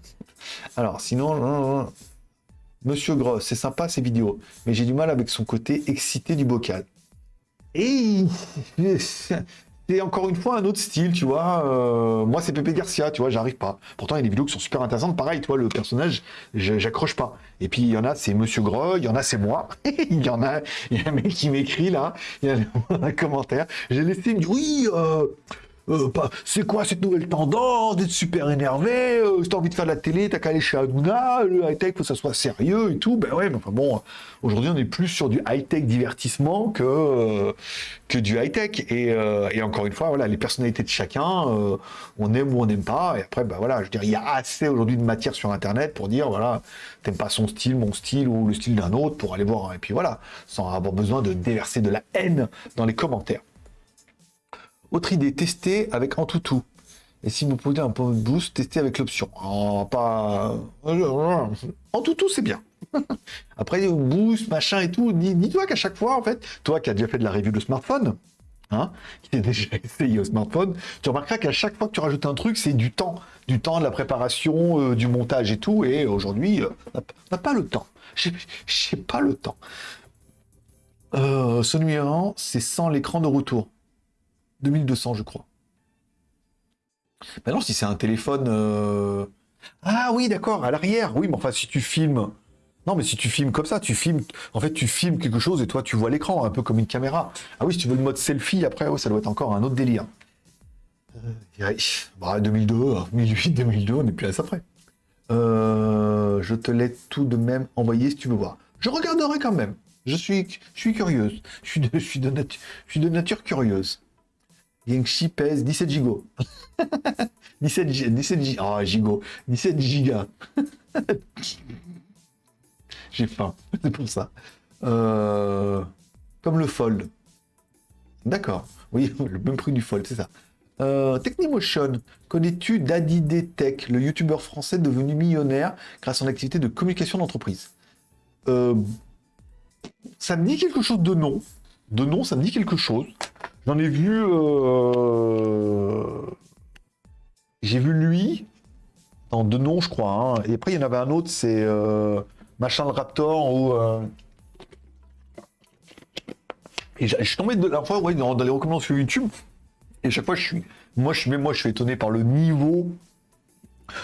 Alors, sinon, non, non, non. Monsieur Gross, c'est sympa ces vidéos, mais j'ai du mal avec son côté excité du bocal. Et c'est encore une fois un autre style, tu vois. euh, moi, c'est Pépé Garcia, tu vois, j'arrive pas. Pourtant, il y a des vidéos qui sont super intéressantes. Pareil, tu vois, le personnage, j'accroche pas. Et puis, il y en a, c'est Monsieur Gros, il y en a, c'est moi. il y en a, il y a un mec qui m'écrit là, il y a un commentaire. J'ai laissé, oui, euh, euh, c'est quoi cette nouvelle tendance d'être super énervé euh, Si t'as envie de faire de la télé, t'as qu'à aller chez Hanouna, le high-tech, faut que ça soit sérieux et tout. Ben ouais, mais enfin bon, aujourd'hui on est plus sur du high-tech divertissement que, euh, que du high-tech. Et, euh, encore une fois, voilà, les personnalités de chacun, euh, on aime ou on n'aime pas. Et après, ben voilà, je veux dire, il y a assez aujourd'hui de matière sur Internet pour dire, voilà, t'aimes pas son style, mon style ou le style d'un autre pour aller voir. Et puis voilà, sans avoir besoin de déverser de la haine dans les commentaires. Autre idée, tester avec Antutu. Et si vous posez un point de boost, tester avec l'option. Oh, pas. Antutu, c'est bien. Après, boost, machin et tout. Dis- Dis-toi qu'à chaque fois, en fait, toi qui as déjà fait de la review de smartphone, hein, qui a déjà essayé au smartphone, tu remarqueras qu'à chaque fois que tu rajoutes un truc, c'est du temps. Du temps, de la préparation, euh, du montage et tout. Et aujourd'hui, euh, on n'a- on n'a pas le temps. J'ai pas le temps. Euh, ce numéro, c'est sans l'écran de retour. 2200, je crois. Maintenant, si c'est un téléphone. euh, Ah oui, d'accord, à l'arrière. Oui, mais enfin, si tu filmes. Non, mais si tu filmes comme ça, tu filmes. En fait, tu filmes quelque chose et toi, tu vois l'écran, un peu comme une caméra. Ah oui, si tu veux le mode selfie, après, ça doit être encore un autre délire. Euh, bah, 2002, 2008, 2002, on n'est plus à ça près. Euh, je te l'ai tout de même envoyé si tu veux voir. Je regarderai quand même. Je suis, je suis curieuse. Je suis je suis de, je suis de nature curieuse. Yengshi pèse 17 gigots. 17 gi- 17 gi- ah, gigots. 17 gigas. J'ai faim, c'est pour ça. Euh, Comme le Fold. D'accord. Oui, le même prix du Fold, c'est ça. Euh, Technimotion, connais-tu Daddy D Tech, le youtubeur français devenu millionnaire grâce à son activité de communication d'entreprise? Euh, Ça me dit quelque chose de nom. De nom, ça me dit quelque chose. J'en ai vu. euh, J'ai vu lui. Dans deux noms, je crois. hein. Et après, il y en avait un autre, c'est euh, Machin le Raptor ou. euh, Et je suis tombé de la fois ouais, dans, les recommandations sur YouTube. Et chaque fois, je suis. Moi, je suis, moi, je suis étonné par le niveau.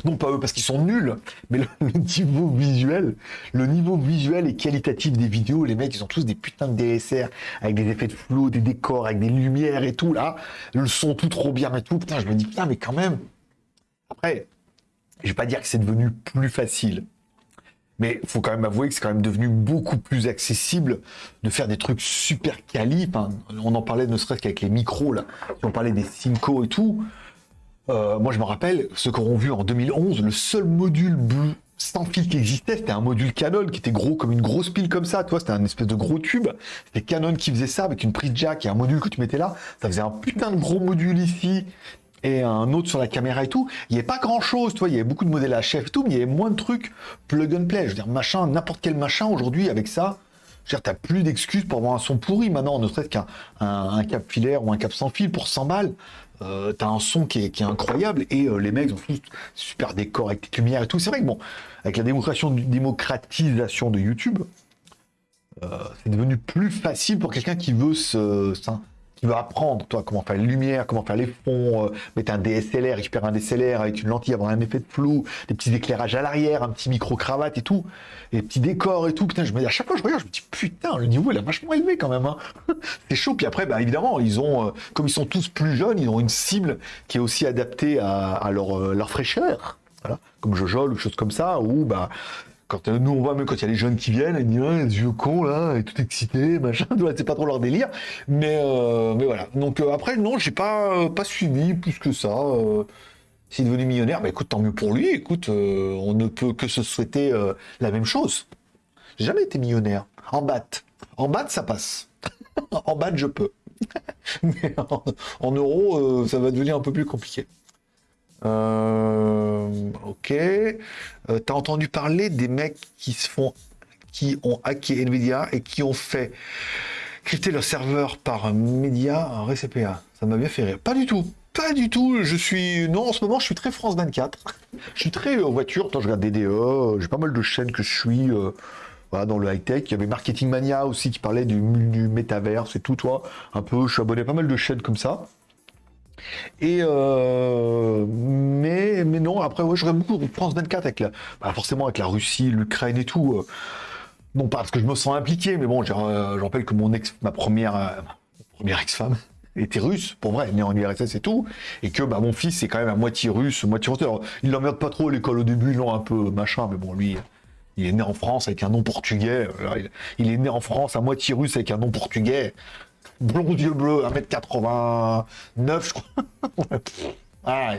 Non pas eux parce qu'ils sont nuls, mais le, niveau visuel, le niveau visuel et qualitatif des vidéos, les mecs ils ont tous des putains de DSR avec des effets de flou, des décors, avec des lumières et tout là, le son tout trop bien et tout. Putain, je me dis putain mais quand même. Après, je vais pas dire que c'est devenu plus facile, mais faut quand même avouer que c'est quand même devenu beaucoup plus accessible de faire des trucs super quali. On en parlait ne serait-ce qu'avec les micros là, on parlait des Cinco et tout. Euh, moi, je me rappelle, ceux qui auront vu en 2011, le seul module sans fil qui existait, c'était un module Canon qui était gros comme une grosse pile comme ça, tu c'était un espèce de gros tube. C'était Canon qui faisait ça avec une prise jack et un module que tu mettais là. Ça faisait un putain de gros module ici et un autre sur la caméra et tout. Il n'y avait pas grand chose, tu vois, il y avait beaucoup de modèles à et tout, mais il y avait moins de trucs plug and play. Je veux dire, machin, n'importe quel machin aujourd'hui avec ça. Je veux dire, t'as plus d'excuses pour avoir un son pourri maintenant, ne serait-ce qu'un un, un cap filaire ou un cap sans fil pour 100 balles. Euh, t'as un son qui est, incroyable et euh, les mecs ont tous super décor avec des lumières et tout. C'est vrai que bon, avec la démocratisation, démocratisation de YouTube, euh, c'est devenu plus facile pour quelqu'un qui veut se, qui veut apprendre, toi, comment faire les lumières, comment faire les fonds, euh, mettre un DSLR, récupérer un DSLR avec une lentille, avoir un effet de flou, des petits éclairages à l'arrière, un petit micro-cravate et tout, et des petits décors et tout. Putain, je me dis, à chaque fois je regarde, je me dis, putain, le niveau, il vachement élevé quand même. hein. c'est chaud. Puis après, bah, évidemment, ils ont, euh, comme ils sont tous plus jeunes, ils ont une cible qui est aussi adaptée à, euh, leur fraîcheur. Voilà. Comme Jojol ou choses comme ça, où, bah, quand euh, nous on voit même quand il y a les jeunes qui viennent, ils disent ah, les vieux cons là, et tout excité, machin, c'est pas trop leur délire. Mais euh, voilà. Donc euh, après non, j'ai pas pas suivi plus que ça. S'il est devenu millionnaire, bah écoute, tant mieux pour lui. Écoute, on ne peut que se souhaiter la même chose. J'ai jamais été millionnaire. En batte. En batte, ça passe. en batte, je peux. Mais en, en euros, ça va devenir un peu plus compliqué. Euh, ok. Euh, T'as entendu parler des mecs qui se font, qui ont hacké Nvidia et qui ont fait crypter leur serveur par média en RCPA. Ça m'a bien fait rire. Pas du tout. Pas du tout. Je suis non en ce moment je suis très France 24. Je suis très euh, voiture. Quand je regarde DDE, euh, j'ai pas mal de chaînes que je suis. euh, dans le high-tech, il y avait Marketing Mania aussi qui parlait du, du métaverse et tout, toi. Un peu, je suis abonné à pas mal de chaînes comme ça. Et euh, mais, non, après, ouais, je regarde beaucoup France 24 avec la, bah, forcément avec la Russie, l'Ukraine et tout. euh. non pas parce que je me sens impliqué, mais bon, j'ai, euh, je rappelle que mon ex, ma première, euh, première ex-femme était russe, pour vrai, née en URSS et tout, et que bah, mon fils est quand même à moitié russe, moitié russe. Alors, il l'emmerde pas trop l'école au début, non, un peu machin, mais bon, lui, il est né en France avec un nom portugais. Il est né en France à moitié russe avec un nom portugais. Blond, yeux bleus, 1m89, je crois. ah,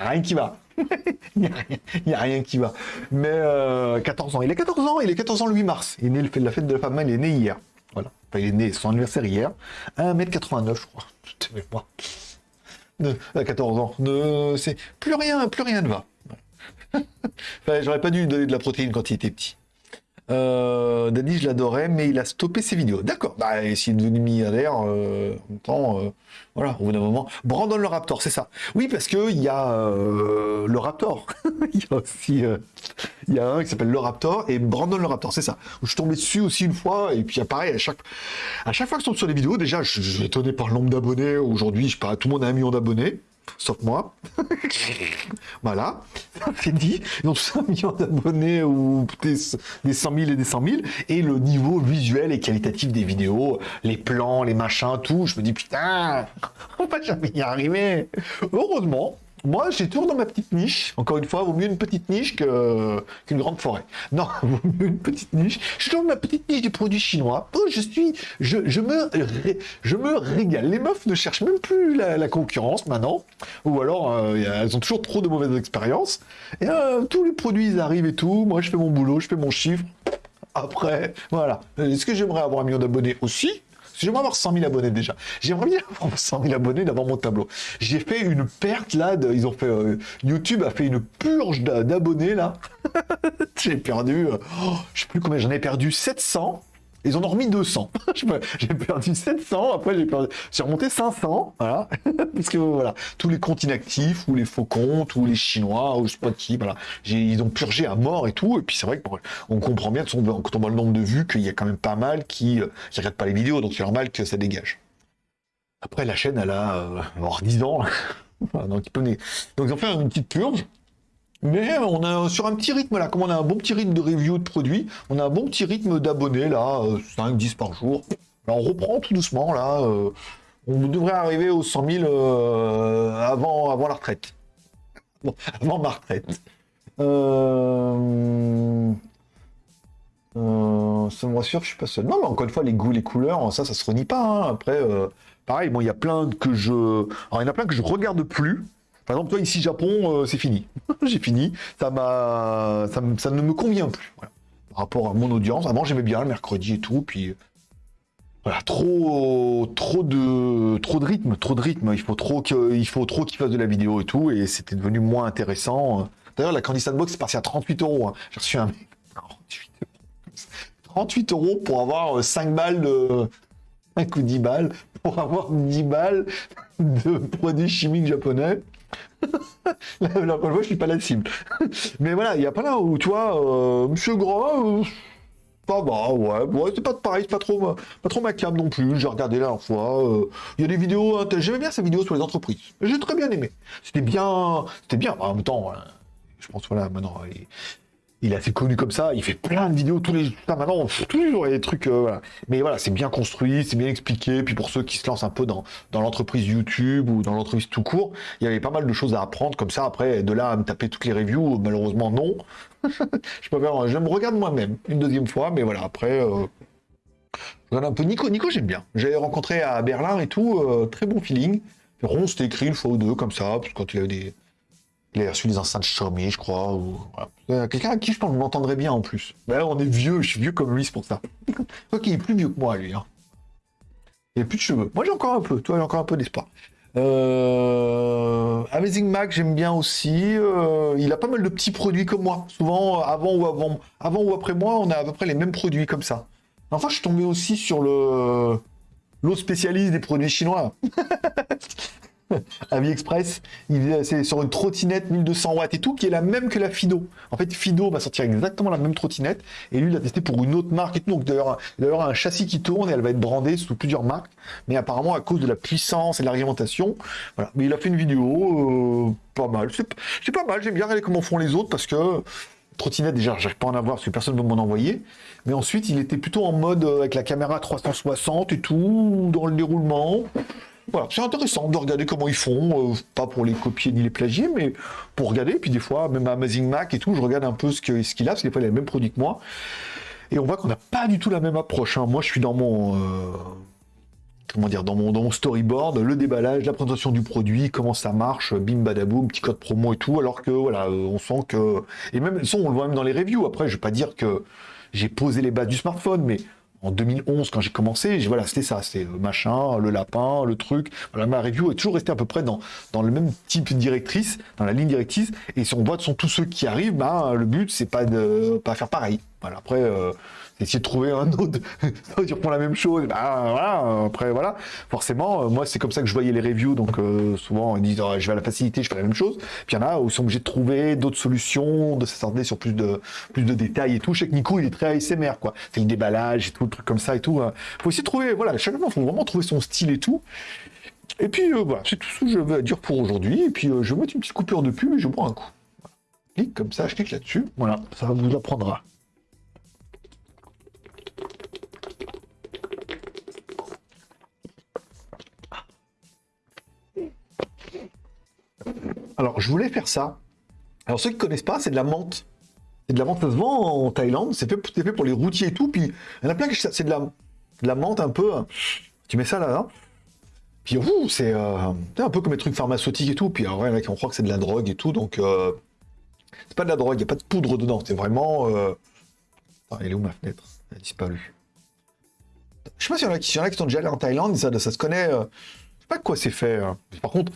rien, qui va. Il n'y a, rien- qui va. Mais euh, 14 ans. Il a 14 ans, il est 14 ans le 8 mars. Il est né le fait de la fête de la femme, il est né hier. Voilà. Enfin, il est né, son anniversaire hier. 1m89, je crois. De mémoire. De- à 14 ans. C'est plus rien, plus rien ne va. Enfin, j'aurais pas dû lui donner de la protéine quand il était petit. Euh, Daddy, je l'adorais, mais il a stoppé ses vidéos. D'accord. Bah, et s'il est devenu milliardaire, euh, en temps, euh, voilà, au bout d'un moment. Brandon le Raptor, c'est ça. Oui, parce que il y a euh, le Raptor. il y a aussi, euh, il y a un qui s'appelle le Raptor et Brandon le Raptor, c'est ça. Je suis tombé dessus aussi une fois et puis pareil, à chaque, fois que je tombe sur les vidéos, déjà, je, suis étonné par le nombre d'abonnés. Aujourd'hui, je pas, tout le monde a un million d'abonnés. Sauf moi. voilà, c'est dit. Ils ont tous un million d'abonnés ou des, des 100 000 et des 100 000. Et le niveau visuel et qualitatif des vidéos, les plans, les machins, tout, je me dis putain, on va jamais y arriver. Heureusement, moi j'ai toujours dans ma petite niche. Encore une fois, vaut mieux une petite niche qu'une grande forêt. Non, vaut mieux une petite niche. Je suis dans ma petite niche des produits chinois. Oh, je suis, je, me, je me régale. Les meufs ne cherchent même plus la, concurrence maintenant. Ou alors, euh, elles ont toujours trop de mauvaises expériences. Et euh, tous les produits, ils arrivent et tout. Moi, je fais mon boulot, je fais mon chiffre. Après, voilà. Est-ce que j'aimerais avoir un million d'abonnés aussi J'aimerais avoir 100 000 abonnés déjà. J'aimerais bien avoir 100 000 abonnés d'avoir mon tableau. J'ai fait une perte là. de- ils ont fait euh, YouTube a fait une purge d'a- d'abonnés là. J'ai perdu. euh, oh, je sais plus combien. J'en ai perdu 700. Ils ont remis 200. Je sais pas, j'ai perdu 700. Après, j'ai perdu. Remonté 500. Voilà. Parce que voilà, tous les comptes inactifs ou les faux comptes ou les Chinois ou je sais pas qui. Voilà. Ils ont purgé à mort et tout. Et puis c'est vrai que bon, on comprend bien quand on voit le nombre de vues qu'il y a quand même pas mal qui euh, qui regardent pas les vidéos. Donc c'est normal que ça dégage. Après, la chaîne, elle a euh, alors 10 ans. Voilà, donc, ils peuvent- donc ils ont fait une petite purge. Mais on a sur un petit rythme là, comme on a un bon petit rythme de review de produits, on a un bon petit rythme d'abonnés là, 5-10 par jour. Là, on reprend tout doucement là. euh, on devrait arriver aux 100 000 euh, avant, avant la retraite. Bon, avant ma retraite. Euh... Euh, ça me rassure, je suis pas seul. Non, mais encore une fois, les goûts, les couleurs, ça, ça se renie pas. hein. Après, euh, pareil, bon, il y a plein que je, alors il y en a plein que je regarde plus. Par exemple, toi, ici, Japon, euh, c'est fini. J'ai fini. Ça m'a, ça, ça ne me convient plus. Par rapport à mon audience, avant, j'aimais bien le mercredi et tout, puis voilà, trop, trop de, trop de rythme, trop de rythme. Il faut trop que, il faut trop qu'ils fassent de la vidéo et tout, et c'était devenu moins intéressant. D'ailleurs, la Candy Sandbox est partie à 38 euros. hein. J'ai reçu un mail. 38 euros. 38 euros pour avoir euh, 5 balles de. 5 ou 10 balles pour avoir 10 balles de produits chimiques japonais. fois, je suis pas la cible. Mais voilà, il y a pas là où, tu vois, euh, Monsieur Gras, ça va, ouais, ouais, c'est pas pareil, c'est pas trop, pas trop ma cam non plus. J'ai regardé la dernière fois. euh, Il y a des vidéos, int- j'aimais bien sa vidéo sur les entreprises. J'ai très bien aimé. C'était bien, c'était bien. En même temps, euh, je pense voilà, maintenant, il, est assez connu comme ça. Il fait plein de vidéos tous les jours. Maintenant, tous les jours, il y a des trucs. euh. Mais voilà, c'est bien construit, c'est bien expliqué. Puis pour ceux qui se lancent un peu dans, dans l'entreprise YouTube ou dans l'entreprise tout court, il y avait pas mal de choses à apprendre comme ça. Après, de là à me taper toutes les reviews, malheureusement, non. je je me regarde moi-même une deuxième fois, mais voilà, après, euh, je regarde un peu Nico. Nico, j'aime bien. J'avais rencontré à Berlin et tout, euh, très bon feeling. Ron, c'était écrit une fois ou deux, comme ça, parce que quand il avait des. Il avait reçu des enceintes Xiaomi, je crois. Ou... Euh, Quelqu'un à qui je pense que je m'entendrais bien en plus. Mais on est vieux, je suis vieux comme lui, c'est pour ça. Ok, il est plus vieux que moi, lui. Hein. Il a plus de cheveux. Moi, j'ai encore un peu, toi, j'ai encore un peu d'espoir. Euh, Amazing Mac, j'aime bien aussi. Euh, il a pas mal de petits produits comme moi. Souvent, euh, avant ou avant, avant ou après moi, on a à peu près les mêmes produits comme ça. Enfin, je suis tombé aussi sur le l'eau spécialiste des produits chinois. AliExpress, c'est sur une trottinette 1200 watts et tout, qui est la même que la Fido. En fait, Fido va sortir exactement la même trottinette, et lui, il l'a testé pour une autre marque et tout. Donc, d'ailleurs, un châssis qui tourne et elle va être brandée sous plusieurs marques. Mais apparemment, à cause de la puissance et de l'argumentation. Mais il a fait une vidéo, euh, pas mal. C'est c'est pas mal, j'aime bien regarder comment font les autres parce que trottinette, déjà, j'arrive pas à en avoir parce que personne ne veut m'en envoyer. Mais ensuite, il était plutôt en mode euh, avec la caméra 360 et tout, dans le déroulement. Voilà, c'est intéressant de regarder comment ils font, euh, pas pour les copier ni les plagier, mais pour regarder. Puis des fois, même à Amazing Mac et tout, je regarde un peu ce que- ce qu'il a, parce que des fois, il a le même produit que moi. Et on voit qu'on n'a pas du tout la même approche. hein. Moi, je suis dans mon. euh, comment dire, dans mon, storyboard, le déballage, la présentation du produit, comment ça marche, bim badaboum, petit code promo et tout, alors que voilà, euh, on sent que. Et même ça, on le voit même dans les reviews. Après, je vais pas dire que j'ai posé les bases du smartphone, mais en 2011, quand j'ai commencé, j'ai- voilà, c'était ça, c'était le machin, le lapin, le truc. Voilà, ma review est toujours restée à peu près dans, le même type directrice, dans la ligne directrice. Et si on voit de sont tous ceux qui arrivent, ben, le but, c'est pas de pas faire pareil. Voilà, après, euh, essayer de trouver un autre, qui reprend la même chose. Voilà, après, voilà. Forcément, euh, moi, c'est comme ça que je voyais les reviews. Donc, euh, souvent, ils disent, Ah, je vais à la facilité, je fais la même chose. Puis il y en a où ils sont obligés de trouver d'autres solutions, de s'attarder sur plus de, plus de détails et tout. Je sais que Nico, il est très ASMR, quoi. C'est le déballage et tout, le truc comme ça et tout. hein. Faut essayer de trouver, voilà, il faut vraiment trouver son style et tout. Et puis, euh, voilà, c'est tout ce que je veux dire pour aujourd'hui. Et puis, je vais mettre une petite coupure de pub et je bois un coup. Clique comme ça, je clique là-dessus. Voilà, ça vous apprendra. Alors, je voulais faire ça. Alors, ceux qui connaissent pas, c'est de la menthe. C'est de la menthe, ça se en Thaïlande. C'est fait, pour les routiers et tout. Puis, il y en a plein qui c'est de la, menthe un peu. hein. Tu mets ça là, là. Puis, ouh, c'est euh, c'est un peu comme les trucs pharmaceutiques et tout. Puis, alors, ouais, là, on croit que c'est de la drogue et tout. Donc, euh, c'est pas de la drogue. Il n'y a pas de poudre dedans. C'est vraiment. Euh... Elle est où ma fenêtre? Elle a disparu. Je sais pas s'il y y en a qui sont déjà allés en Thaïlande. Ça, se connaît. euh, Je sais pas quoi c'est fait. hein. Par contre,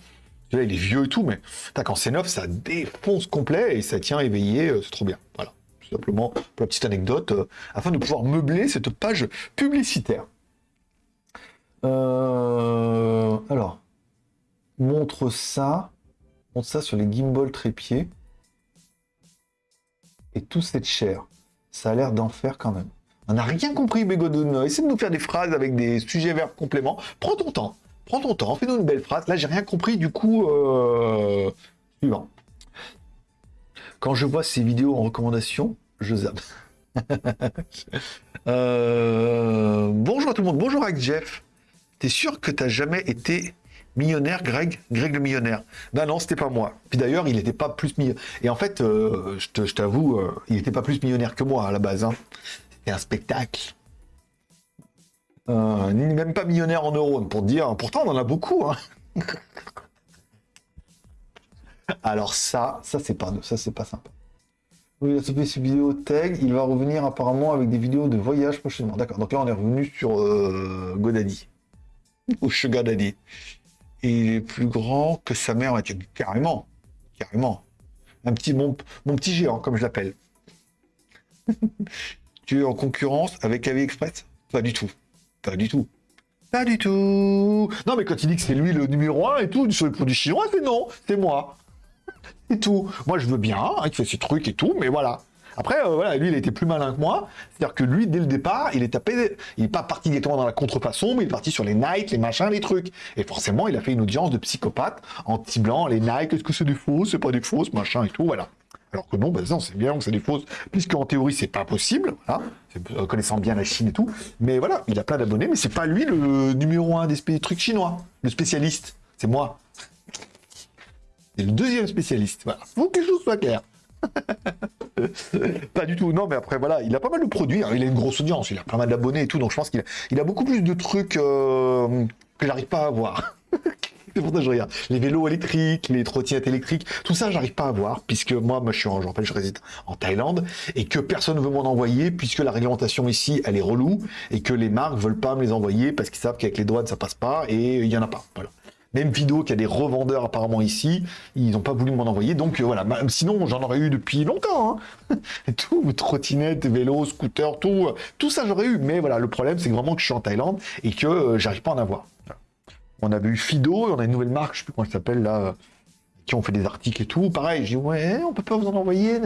Là, il est vieux et tout, mais quand c'est neuf, ça défonce complet et ça tient éveillé, euh, c'est trop bien. Voilà. Tout simplement, pour la petite anecdote, euh, afin de pouvoir meubler cette page publicitaire. Euh, alors, montre ça. Montre ça sur les gimbal trépieds. Et tout cette chair. Ça a l'air d'enfer quand même. On n'a rien compris, Bégodon. Essaie de nous faire des phrases avec des sujets verbes compléments. Prends ton temps. Prends ton temps. Fais-nous une belle phrase. Là, j'ai rien compris. Du coup, euh... suivant. Quand je vois ces vidéos en recommandation, je zappe. Euh, Bonjour à tout le monde. Bonjour avec Jeff. T'es sûr que t'as jamais été millionnaire, Greg? Greg le millionnaire Ben non, c'était pas moi. Puis d'ailleurs, il n'était pas plus millionnaire. Et en fait, euh, je t'avoue, il n'était pas plus millionnaire que moi à la base. hein. C'était un spectacle. Euh, même pas millionnaire en euros, pour dire. Pourtant, on en a beaucoup. hein. Alors ça, ça c'est pas, ça c'est pas sympa. Il a ses vidéos tag. Il va revenir apparemment avec des vidéos de voyage prochainement. D'accord. Donc là, on est revenu sur euh, Godaddy. Ou Sugar Daddy. Il est plus grand que sa mère. Carrément. Carrément. Un petit, mon, mon petit géant, comme je l'appelle. tu es en concurrence avec AliExpress? Pas du tout. Pas du tout. Pas du tout. Non, mais quand il dit que c'est lui le numéro un et tout, sur les produits chinois, c'est non, c'est moi. Et tout. Moi, je veux bien, hein, il fait ses trucs et tout, mais voilà. Après, euh, voilà, lui, il été plus malin que moi. C'est-à-dire que lui, dès le départ, il est tapé, il n'est pas parti directement dans la contrefaçon, mais il est parti sur les Nike, les machins, les trucs. Et forcément, il a fait une audience de psychopathe en ciblant les Nike, est-ce que c'est des fausses, c'est pas des fausses, machin et tout, voilà. Alors que non, ben non, c'est bien que c'est des fausses, puisqu'en théorie, c'est pas possible, voilà, euh, connaissant bien la Chine et tout. Mais voilà, il a plein d'abonnés, mais c'est pas lui le numéro un des trucs chinois, le spécialiste. C'est moi. C'est le deuxième spécialiste. Voilà. Faut que les choses soient claires. pas du tout. Non, mais après, voilà, il a pas mal de produits. Hein. Il a une grosse audience, il a pas mal d'abonnés et tout. Donc, je pense qu'il a, il a beaucoup plus de trucs euh, que j'arrive pas à voir. C'est pour ça que je regarde. Les vélos électriques, les trottinettes électriques, tout ça, j'arrive pas à voir, puisque moi, moi je suis en, je réside en Thaïlande, et que personne ne veut m'en envoyer, puisque la réglementation ici, elle est relou, et que les marques veulent pas me les envoyer, parce qu'ils savent qu'avec les douanes, ça passe pas, et il y en a pas. Même vidéo qu'il y a des revendeurs apparemment ici, ils n'ont pas voulu m'en envoyer. Donc euh, voilà, sinon j'en aurais eu depuis longtemps. Hein. tout, trottinette, vélo, scooter, tout, euh, tout ça j'aurais eu. Mais voilà, le problème c'est vraiment que je suis en Thaïlande et que euh, j'arrive pas à en avoir. On avait eu Fido, on a une nouvelle marque, je sais plus comment elle s'appelle là, qui ont fait des articles et tout. Pareil, j'ai dit ouais, on peut pas vous en envoyer,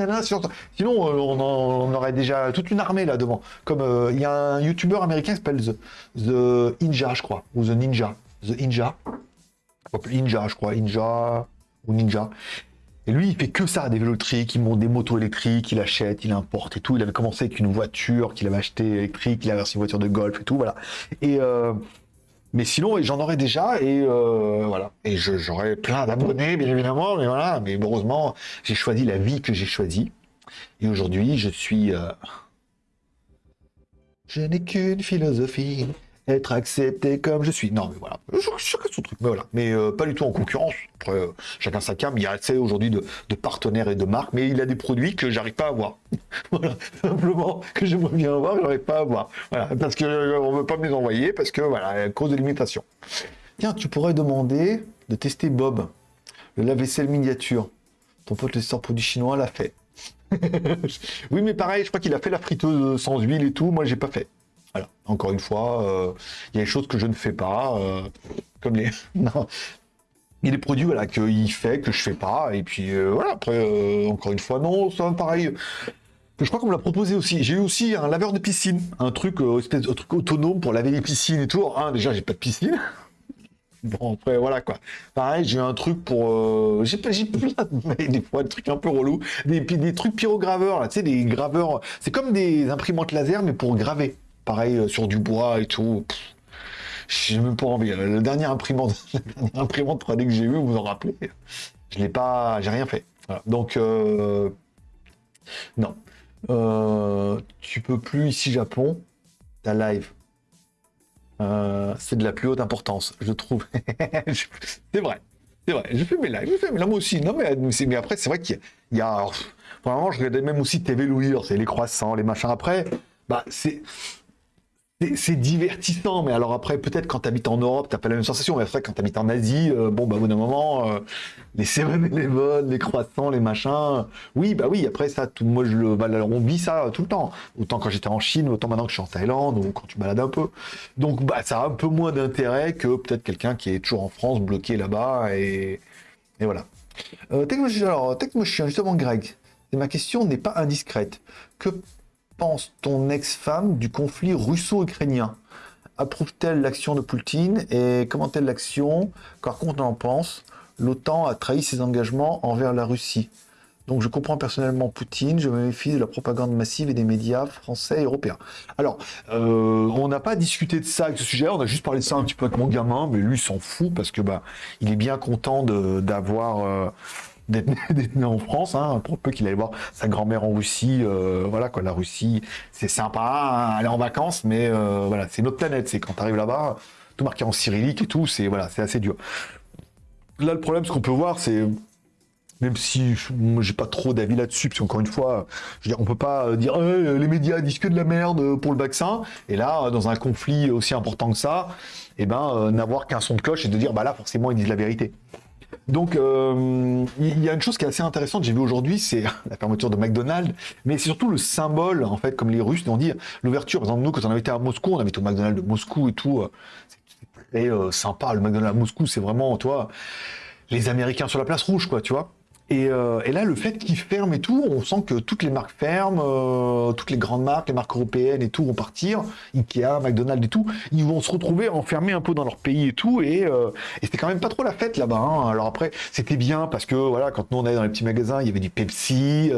Sinon, on, aurait déjà toute une armée là devant. Comme il y a un YouTuber américain qui s'appelle The, The Ninja, je crois, ou The Ninja, The Ninja. Ninja, je crois, Ninja ou Ninja. Et lui, il fait que ça, des vélos électriques, il monte des motos électriques, il achète, il importe et tout. Il avait commencé avec une voiture qu'il avait achetée électrique, il avait une voiture de golf et tout, voilà. Et euh, mais sinon, j'en aurais déjà et euh, voilà. Et j'aurais plein d'abonnés, bien évidemment, mais voilà. Mais heureusement, j'ai choisi la vie que j'ai choisie. Et aujourd'hui, je suis. Euh, je n'ai qu'une philosophie être accepté comme je suis. Non, mais voilà, chacun son truc, mais voilà, mais euh, pas du tout en concurrence. Après, euh, chacun sa cam. Il y a assez aujourd'hui de, partenaires et de marques, mais il a des produits que j'arrive pas à avoir. voilà, simplement que j'aimerais bien avoir, j'arrive pas à avoir. Voilà, parce que euh, on veut pas me les envoyer parce que voilà, à cause de l'imitation. Tiens, tu pourrais demander de tester Bob, le lave-vaisselle miniature. Ton pote le sort produit chinois l'a fait. oui, mais pareil, je crois qu'il a fait la friteuse sans huile et tout. Moi, j'ai pas fait. Voilà. Encore une fois, euh, il y a des choses que je ne fais pas, euh, comme les. non. Il y a des produits voilà, qu'il fait, que je fais pas, et puis euh, voilà, après, encore une fois, non, ça pareil. Je crois qu'on me l'a proposé aussi. J'ai eu aussi un laveur de piscine, un truc, espèce truc autonome pour laver les piscines et tout. Un, déjà, j'ai pas de piscine. Bon, après, voilà quoi. Pareil, j'ai un truc pour. J'ai plein de des fois, des trucs un peu relous. Des, des trucs pyrograveurs, là, tu sais, des graveurs. C'est comme des imprimantes laser, mais pour graver pareil euh, sur du bois et tout. J'ai même pas envie. Le dernier imprimante, imprimante 3D que j'ai eu, vous vous en rappelez, je l'ai pas, j'ai rien fait. Donc euh, non, euh, tu peux plus ici Japon, ta live. c'est de la plus haute importance, je trouve. c'est vrai, c'est vrai. Je fais mes lives, je fais mes moi aussi. Non mais, mais après c'est vrai qu'il y a, vraiment, je regardais même aussi TV Louis, c'est les croissants, les machins. Après, bah c'est c'est divertissant, mais alors après, peut-être quand tu habites en Europe, t'as pas la même sensation. Mais après, quand tu habites en Asie, euh, bon, bah, au bout d'un moment, euh, les les vols, les croissants, les machins. Oui, bah oui, après, ça, tout, moi, je le, bah, on vit ça tout le temps. Autant quand j'étais en Chine, autant maintenant que je suis en Thaïlande, ou quand tu balades un peu. Donc, bah, ça a un peu moins d'intérêt que peut-être quelqu'un qui est toujours en France, bloqué là-bas, et, et voilà. Euh, alors, justement, Greg, ma question n'est pas indiscrète. Que pense ton ex-femme du conflit russo-ukrainien Approuve-t-elle l'action de Poutine et comment-elle l'action? Par contre, on en pense L'OTAN a trahi ses engagements envers la Russie. Donc je comprends personnellement Poutine, je me méfie de la propagande massive et des médias français et européens. Alors, euh, on n'a pas discuté de ça avec ce sujet, on a juste parlé de ça un petit peu avec mon gamin, mais lui s'en fout parce que bah il est bien content d'avoir euh, né en France, hein, pour peu qu'il aille voir sa grand-mère en Russie. Euh, voilà quoi, la Russie, c'est sympa, hein, aller en vacances, mais euh, voilà, c'est notre planète. C'est quand tu là-bas, tout marqué en cyrillique et tout, c'est voilà, c'est assez dur. Là, le problème, ce qu'on peut voir, c'est même si j'ai pas trop d'avis là-dessus, parce qu'encore une fois, je veux dire, on peut pas dire les médias disent que de la merde pour le vaccin, et là, dans un conflit aussi important que ça, eh ben, euh, n'avoir qu'un son de cloche et de dire bah là forcément ils disent la vérité. Donc, euh, il y a une chose qui est assez intéressante, j'ai vu aujourd'hui, c'est la fermeture de McDonald's, mais c'est surtout le symbole, en fait, comme les Russes ont dit, l'ouverture. Par exemple, nous, quand on avait été à Moscou, on avait été au McDonald's de Moscou et tout, euh, très euh, sympa. Le McDonald's à Moscou, c'est vraiment, toi, les Américains sur la place rouge, quoi, tu vois. Euh, et, là, le fait qu'ils ferment et tout, on sent que toutes les marques ferment, euh, toutes les grandes marques, les marques européennes et tout vont partir, Ikea, McDonald's et tout, ils vont se retrouver enfermés un peu dans leur pays et tout, et, euh, c'était quand même pas trop la fête là-bas. Hein. Alors après, c'était bien parce que voilà, quand nous on allait dans les petits magasins, il y avait du Pepsi,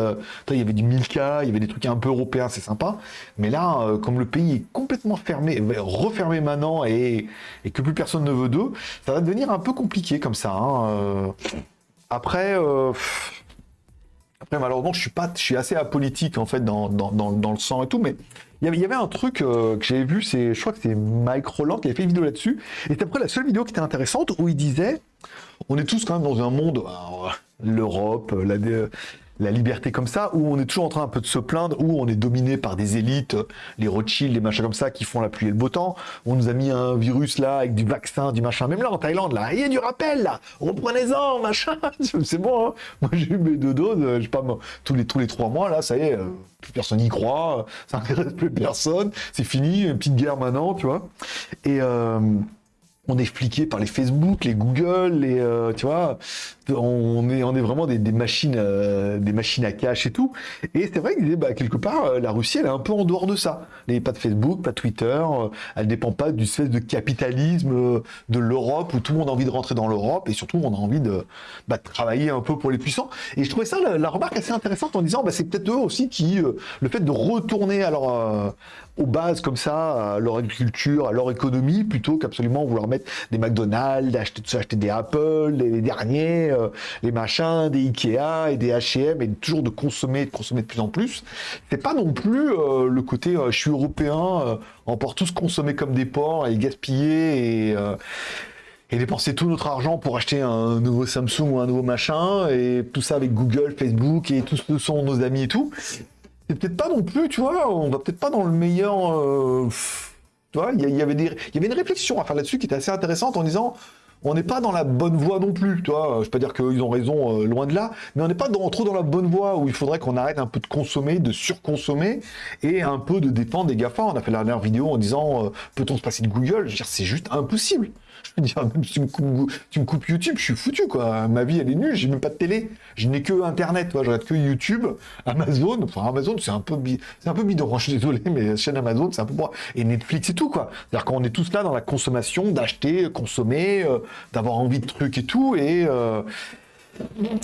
il y avait du Milka, il y avait des trucs un peu européens, c'est sympa. Mais là, comme le pays est complètement fermé, refermé maintenant et, et que plus personne ne veut d'eux, ça va devenir un peu compliqué comme ça. Hein. Après, euh, après malheureusement, je suis pas, je suis assez apolitique en fait dans, le sang et tout, mais il y avait un truc euh, que j'avais vu, c'est, je crois que c'est Mike Roland qui avait fait une vidéo là-dessus, et c'était après la seule vidéo qui était intéressante où il disait, on est tous quand même dans un monde, l'Europe, la, la liberté comme ça, où on est toujours en train un peu de se plaindre, où on est dominé par des élites, les Rothschild, les machins comme ça, qui font la pluie et le beau temps. On nous a mis un virus là, avec du vaccin, du machin. Même là, en Thaïlande, là, il y a du rappel, là. Reprenez-en, machin. C'est bon, hein. Moi, j'ai eu mes deux doses, euh, je sais pas, tous les, trois mois, là, ça y est, euh, plus personne n'y croit, ça n'intéresse plus personne, c'est fini, une petite guerre maintenant, tu vois. Et, euh, on est fliqué par les Facebook, les Google, les, euh, tu vois, on est, vraiment des, machines, euh, des machines à cash et tout. Et c'est vrai que bah, quelque part, euh, la Russie, elle est un peu en dehors de ça. Elle n'est pas de Facebook, pas de Twitter, elle dépend pas du espèce de capitalisme de l'Europe où tout le monde a envie de rentrer dans l'Europe et surtout on a envie de, bah, travailler un peu pour les puissants. Et je trouvais ça la, remarque assez intéressante en disant, bah, c'est peut-être eux aussi qui, le fait de retourner alors aux bases comme ça, à leur agriculture, à leur économie, plutôt qu'absolument vouloir des McDonald's, acheter, acheter des Apple, les, derniers, euh, les machins, des Ikea et des H&M, et toujours de consommer, de consommer de plus en plus. C'est pas non plus euh, le côté euh, je suis européen, on porte tous consommer comme des porcs et gaspiller et et dépenser tout notre argent pour acheter un nouveau Samsung ou un nouveau machin, et tout ça avec Google, Facebook, et tous ce sont nos amis et tout c'est peut-être pas non plus, tu vois, on va peut-être pas dans le meilleur. Tu vois, il y, avait une réflexion à faire là-dessus qui était assez intéressante en disant on n'est pas dans la bonne voie non plus, tu vois. Je peux pas dire qu'ils ont raison, euh, loin de là, mais on n'est pas trop dans la bonne voie où il faudrait qu'on arrête un peu de consommer, de surconsommer et un peu de dépendre des GAFA. On a fait la dernière vidéo en disant euh, peut-on se passer de Google? Je veux dire, c'est juste impossible. Je veux dire, même si tu me, coupes, YouTube, je suis foutu, quoi. Ma vie, elle est nulle, j'ai même pas de télé. Je n'ai que Internet, toi. Je regarde que YouTube, Amazon. Enfin, Amazon, c'est un peu, c'est un peu bidon. Je suis désolé, mais la chaîne Amazon, c'est un peu moi. Et Netflix et tout, quoi. C'est-à-dire qu'on est tous là dans la consommation, d'acheter, consommer, euh, d'avoir envie de trucs et tout. Et, euh,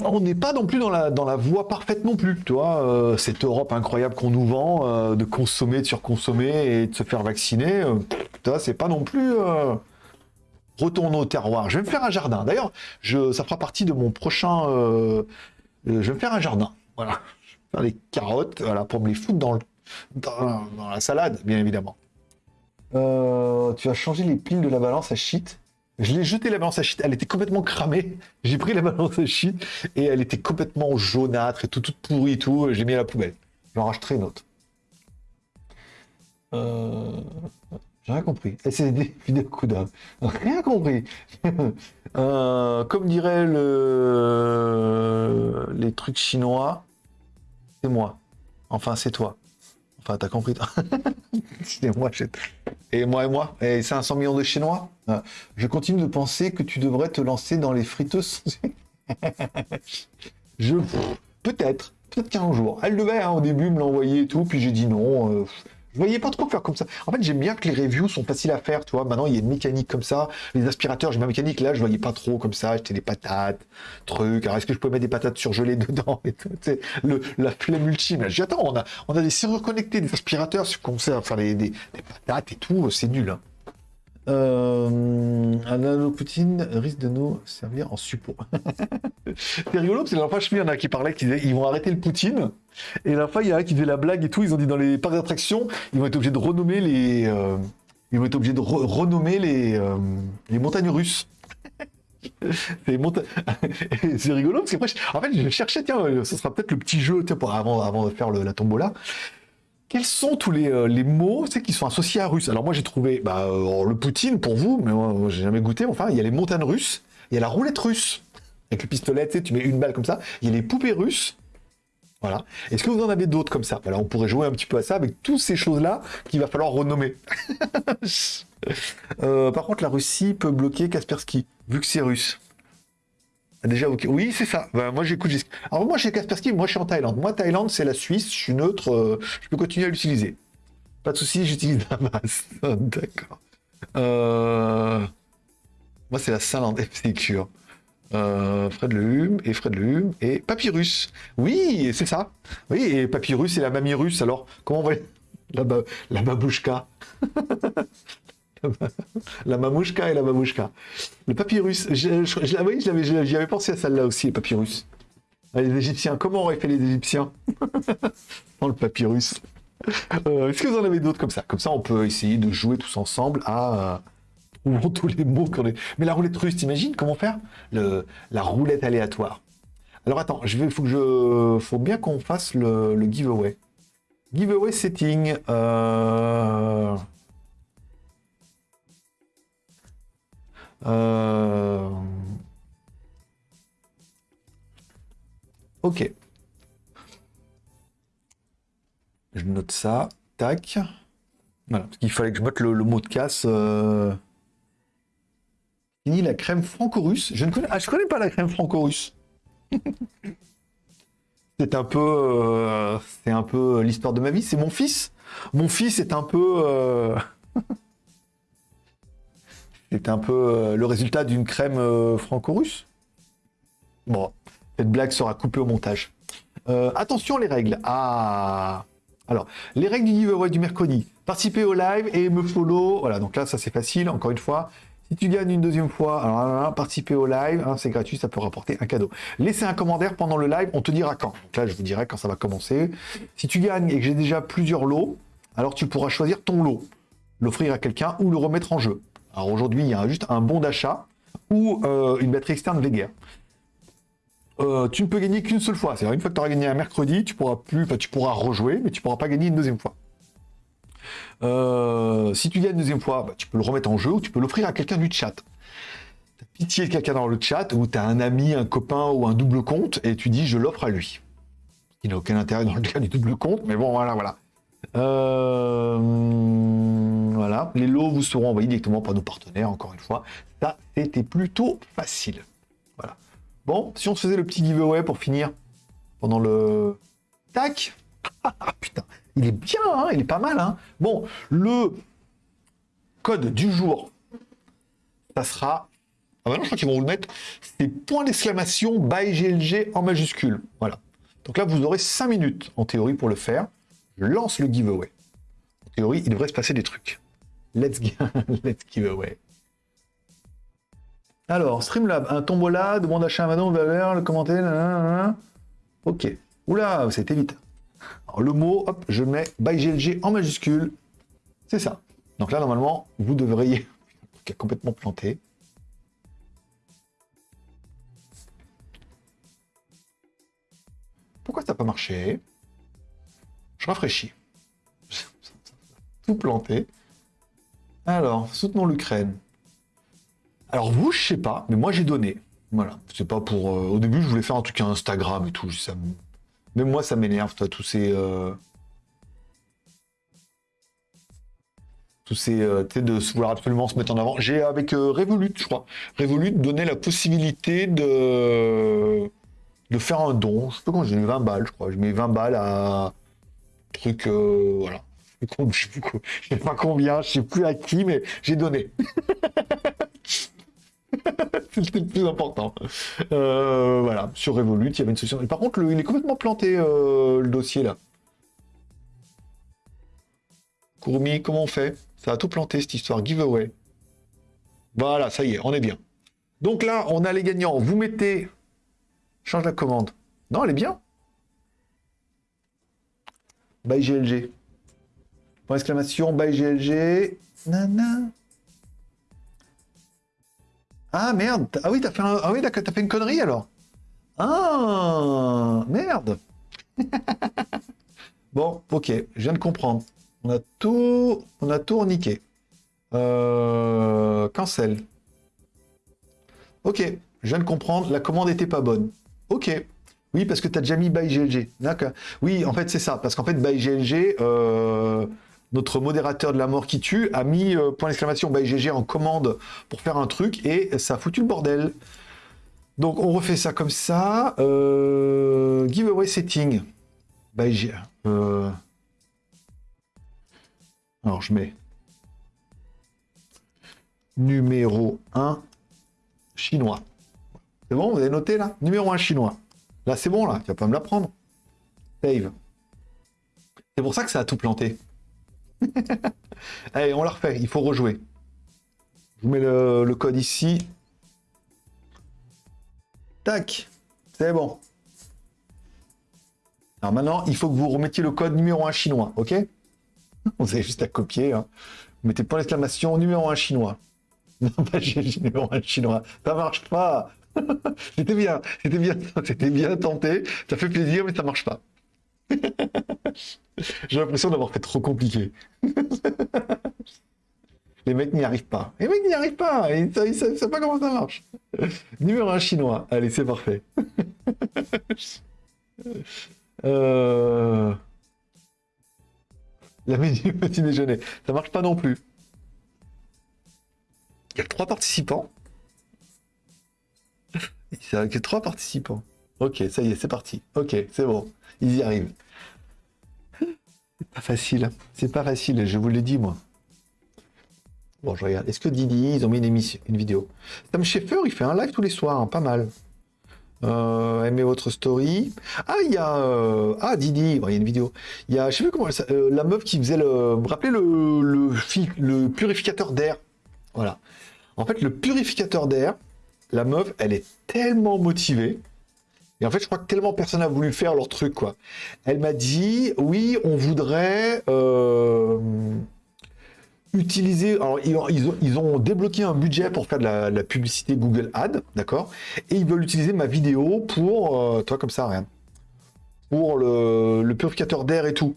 on n'est pas non plus dans la, dans la voie parfaite non plus, tu euh, cette Europe incroyable qu'on nous vend, de consommer, de surconsommer et de se faire vacciner, vois, c'est pas non plus retournons au terroir. Je vais me faire un jardin. D'ailleurs, ça fera partie de mon prochain. Euh, je vais me faire un jardin. Voilà. Je vais faire les carottes, voilà, pour me les foutre dans, dans, la salade, bien évidemment. Euh, tu as changé les piles de la balance à shit. Je l'ai jeté la balance à shit, elle était complètement cramée. J'ai pris la balance à shit et elle était complètement jaunâtre et tout, toute pourrie et tout. J'ai mis à la poubelle. J'en racheterai une autre. Euh... J'ai rien compris. des fidèle coup. Rien compris. Euh, comme dirait le... les trucs chinois, c'est moi. Enfin, c'est toi. Enfin, t'as compris, c'est moi. Et moi et moi? Et 500 millions de Chinois? Euh, je continue de penser que tu devrais te lancer dans les friteuses. je... Peut-être. Peut-être qu'un jour. Elle devait, hein, au début, me l'envoyer et tout. Puis j'ai dit non. Euh, je voyais pas trop faire comme ça. En fait, j'aime bien que les reviews sont faciles à faire, tu vois. Maintenant, il y a une mécanique comme ça. Les aspirateurs, j'ai ma mécanique. Là, je voyais pas trop comme ça. J'étais des patates, trucs. Alors, est-ce que je peux mettre des patates surgelées dedans et tout, la flemme ultime. J'ai attends, on a, on a des serrures connectées, des aspirateurs, qu'on sait faire des, des, patates et tout. C'est nul, hein. Euh, Poutine risque de nous servir en support. c'est rigolo, parce que la fois, je il y en a qui parlaient qu'ils vont arrêter le Poutine. Et la fois, il y a un qui faisait la blague et tout. Ils ont dit dans les parcs d'attractions, ils vont être obligés de renommer les. Euh, ils vont être obligés de renommer les, euh, les montagnes russes. c'est rigolo parce que en fait, je cherchais, tiens, ce sera peut-être le petit jeu, tiens, pour, avant, avant de faire la tombola quels sont tous les, euh, mots qui sont associés à russe? Alors moi j'ai trouvé bah, euh, le Poutine pour vous, mais j'ai jamais goûté. Enfin, il y a les montagnes russes, il y a la roulette russe avec le pistolet, tu mets une balle comme ça. Il y a les poupées russes. Voilà. Est-ce que vous en avez d'autres comme ça? Voilà, on pourrait jouer un petit peu à ça avec toutes ces choses-là qu'il va falloir renommer. Euh, par contre, la Russie peut bloquer Kaspersky, vu que c'est russe. Déjà, ok. Oui, c'est ça. Ben, moi, j'écoute. Alors, moi, chez Kaspersky, moi, je suis en Thaïlande. Moi, Thaïlande, c'est la Suisse. Je suis neutre. euh, je peux continuer à l'utiliser. Pas de souci, j'utilise Damas. D'accord. Euh, Moi, c'est la Finlande FCQ. Euh, Fred Le Hume et Fred Le Hume et Papyrus. Oui, c'est ça. Oui, et Papyrus et la mamie russe. Alors, comment on va la, ba... la babouchka? La mamouchka et la babouchka. Le papyrus. Je, je, je, oui, je l'avais- j'y avais pensé à celle-là aussi, le papyrus. Ah, Les Égyptiens, comment auraient fait les Égyptiens Dans le papyrus? Euh, Est-ce que vous en avez d'autres comme ça? Comme ça, on peut essayer de jouer tous ensemble à. euh, trouvons tous les mots qu'on est. Mais la roulette russe, t'imagines comment faire? Le, La roulette aléatoire. Alors attends, je vais, faut que je, faut bien qu'on fasse le, le giveaway. Giveaway setting. Euh... Euh... Ok. Je note ça. Tac. Voilà, parce qu'il fallait que je le, le mot de casse. Euh... Fini la crème franco-russe. Je ne connais, ah, je connais pas la crème franco-russe. c'est un peu, euh, c'est un peu l'histoire de ma vie. C'est mon fils. Mon fils est un peu, euh, c'est un peu euh, le résultat d'une crème euh, franco-russe. Bon, cette blague sera coupée au montage. Euh, attention les règles. Ah. Alors, les règles du giveaway du mercredi. Participer au live et me follow. Voilà, donc là, ça c'est facile, encore une fois. Si tu gagnes une deuxième fois, alors participer au live, hein, c'est gratuit, ça peut rapporter un cadeau. Laissez un commentaire pendant le live, on te dira quand. Donc là, je vous dirai quand ça va commencer. Si tu gagnes et que j'ai déjà plusieurs lots, alors tu pourras choisir ton lot, l'offrir à quelqu'un ou le remettre en jeu. Alors aujourd'hui, il y a juste un bon d'achat ou euh, une batterie externe Veger. Euh, tu ne peux gagner qu'une seule fois. C'est-à-dire une fois que tu auras gagné un mercredi, tu pourras plus, enfin, tu pourras rejouer, mais tu pourras pas gagner une deuxième fois. Euh, si tu gagnes une deuxième fois, bah, tu peux le remettre en jeu ou tu peux l'offrir à quelqu'un du chat. T'as pitié de quelqu'un dans le chat ou tu as un ami, un copain ou un double compte et tu dis je l'offre à lui. Il n'a aucun intérêt dans le cas du double compte, mais bon, voilà, voilà. Euh, voilà. Les lots vous seront envoyés directement par nos partenaires, encore une fois. Ça, c'était plutôt facile. Voilà. Bon, si on se faisait le petit giveaway pour finir pendant le... Tac Ah putain, il est bien, hein, il est pas mal. Hein. Bon, le code du jour, ça sera... Ah bah non, je crois qu'ils vont vous le mettre. C'est point d'exclamation by GLG en majuscule. Voilà. Donc là, vous aurez 5 minutes en théorie pour le faire. Lance le giveaway. En théorie, il devrait se passer des trucs. Let's, Let's giveaway. Alors, Streamlab, un tombola, demande à Manon, valeur, le commentaire, nanana. ok. Oula, c'était vite. Alors, le mot, hop, je mets by GLG en majuscule. C'est ça. Donc là, normalement, vous devriez... qui a complètement planté. Pourquoi ça n'a pas marché? Je rafraîchis. Tout planté. Alors, soutenons l'Ukraine. Alors vous, je sais pas, mais moi j'ai donné. Voilà, c'est pas pour. euh, au début, je voulais faire un truc à Instagram et tout. Ça me- Même moi, ça m'énerve, toi, tous ces. euh, Tous ces. euh, tu sais, de vouloir absolument se mettre en avant. J'ai avec euh, Revolut, je crois. Revolut donné la possibilité de. de faire un don. Je sais pas quand j'ai mis 20 balles, je crois. Je mets 20 balles à. Truc. euh, voilà. Je sais sais pas combien, je sais plus à qui, mais j'ai donné. C'était le plus important. Euh, voilà, sur Revolut, il y avait une solution. Par contre, il est complètement planté, euh, le dossier là. Courmi, comment on fait? Ça a tout planté cette histoire. Giveaway. Voilà, ça y est, on est bien. Donc là, on a les gagnants. Vous mettez. Change la commande. Non, elle est bien. By GLG. Point exclamation, by GLG. Nana. Ah merde Ah oui, t'as fait, un... ah, oui, t'as fait une connerie alors Ah Merde Bon, ok, je viens de comprendre. On a tout, on a tout. Euh... Cancel. Ok, je viens de comprendre, la commande était pas bonne. Ok. Oui, parce que tu as déjà mis by GLG. D'accord. Oui, en fait, c'est ça. Parce qu'en fait, by GLG, euh, notre modérateur de la mort qui tue a mis euh, point d'exclamation by GG en commande pour faire un truc et ça a foutu le bordel. Donc, on refait ça comme ça. Euh, giveaway setting. By G. Alors, je mets numéro 1 chinois. C'est bon, vous avez noté là? Numéro 1 chinois. Là, c'est bon, là. Tu vas pas me la prendre. Save. C'est pour ça que ça a tout planté. Allez, on la refait. Il faut rejouer. Je vous mets le, code ici. Tac. C'est bon. Alors maintenant, il faut que vous remettiez le code numéro 1 chinois, ok? Vous avez juste à copier. Hein. Vous mettez point d'exclamation numéro 1 chinois. Non, pas numéro 1 chinois. Ça marche pas. c'était bien, c'était bien, c'était bien tenté. Ça fait plaisir, mais ça marche pas. J'ai l'impression d'avoir fait trop compliqué. Les mecs n'y arrivent pas. Les mecs n'y arrivent pas. Ils ne savent pas comment ça marche. Numéro 1 chinois. Allez, c'est parfait. euh... La menu petit déjeuner. Ça marche pas non plus. Il y a trois participants. Il y a trois participants. Ok, ça y est, c'est parti. Ok, c'est bon. Ils y arrivent. C'est pas facile. C'est pas facile, je vous l'ai dit, moi. Bon, je regarde. Est-ce que Didi, ils ont mis une émission, une vidéo? Sam Schaeffer, il fait un live tous les soirs, hein, pas mal. Euh, aimez votre story. Ah, il y a... Euh, ah, Didi, il y a une vidéo. Il y a, je sais plus comment... Euh, la meuf qui faisait le... Vous rappelez le, le, le purificateur d'air? Voilà. En fait, le purificateur d'air, la meuf, elle est tellement motivée. Et en fait, je crois que tellement personne n'a voulu faire leur truc, quoi. Elle m'a dit, oui, on voudrait euh, utiliser... Alors, ils ont, débloqué un budget pour faire de la, publicité Google Ad, d'accord? Et ils veulent utiliser ma vidéo pour... Euh, toi, comme ça, rien. Pour le purificateur d'air et tout.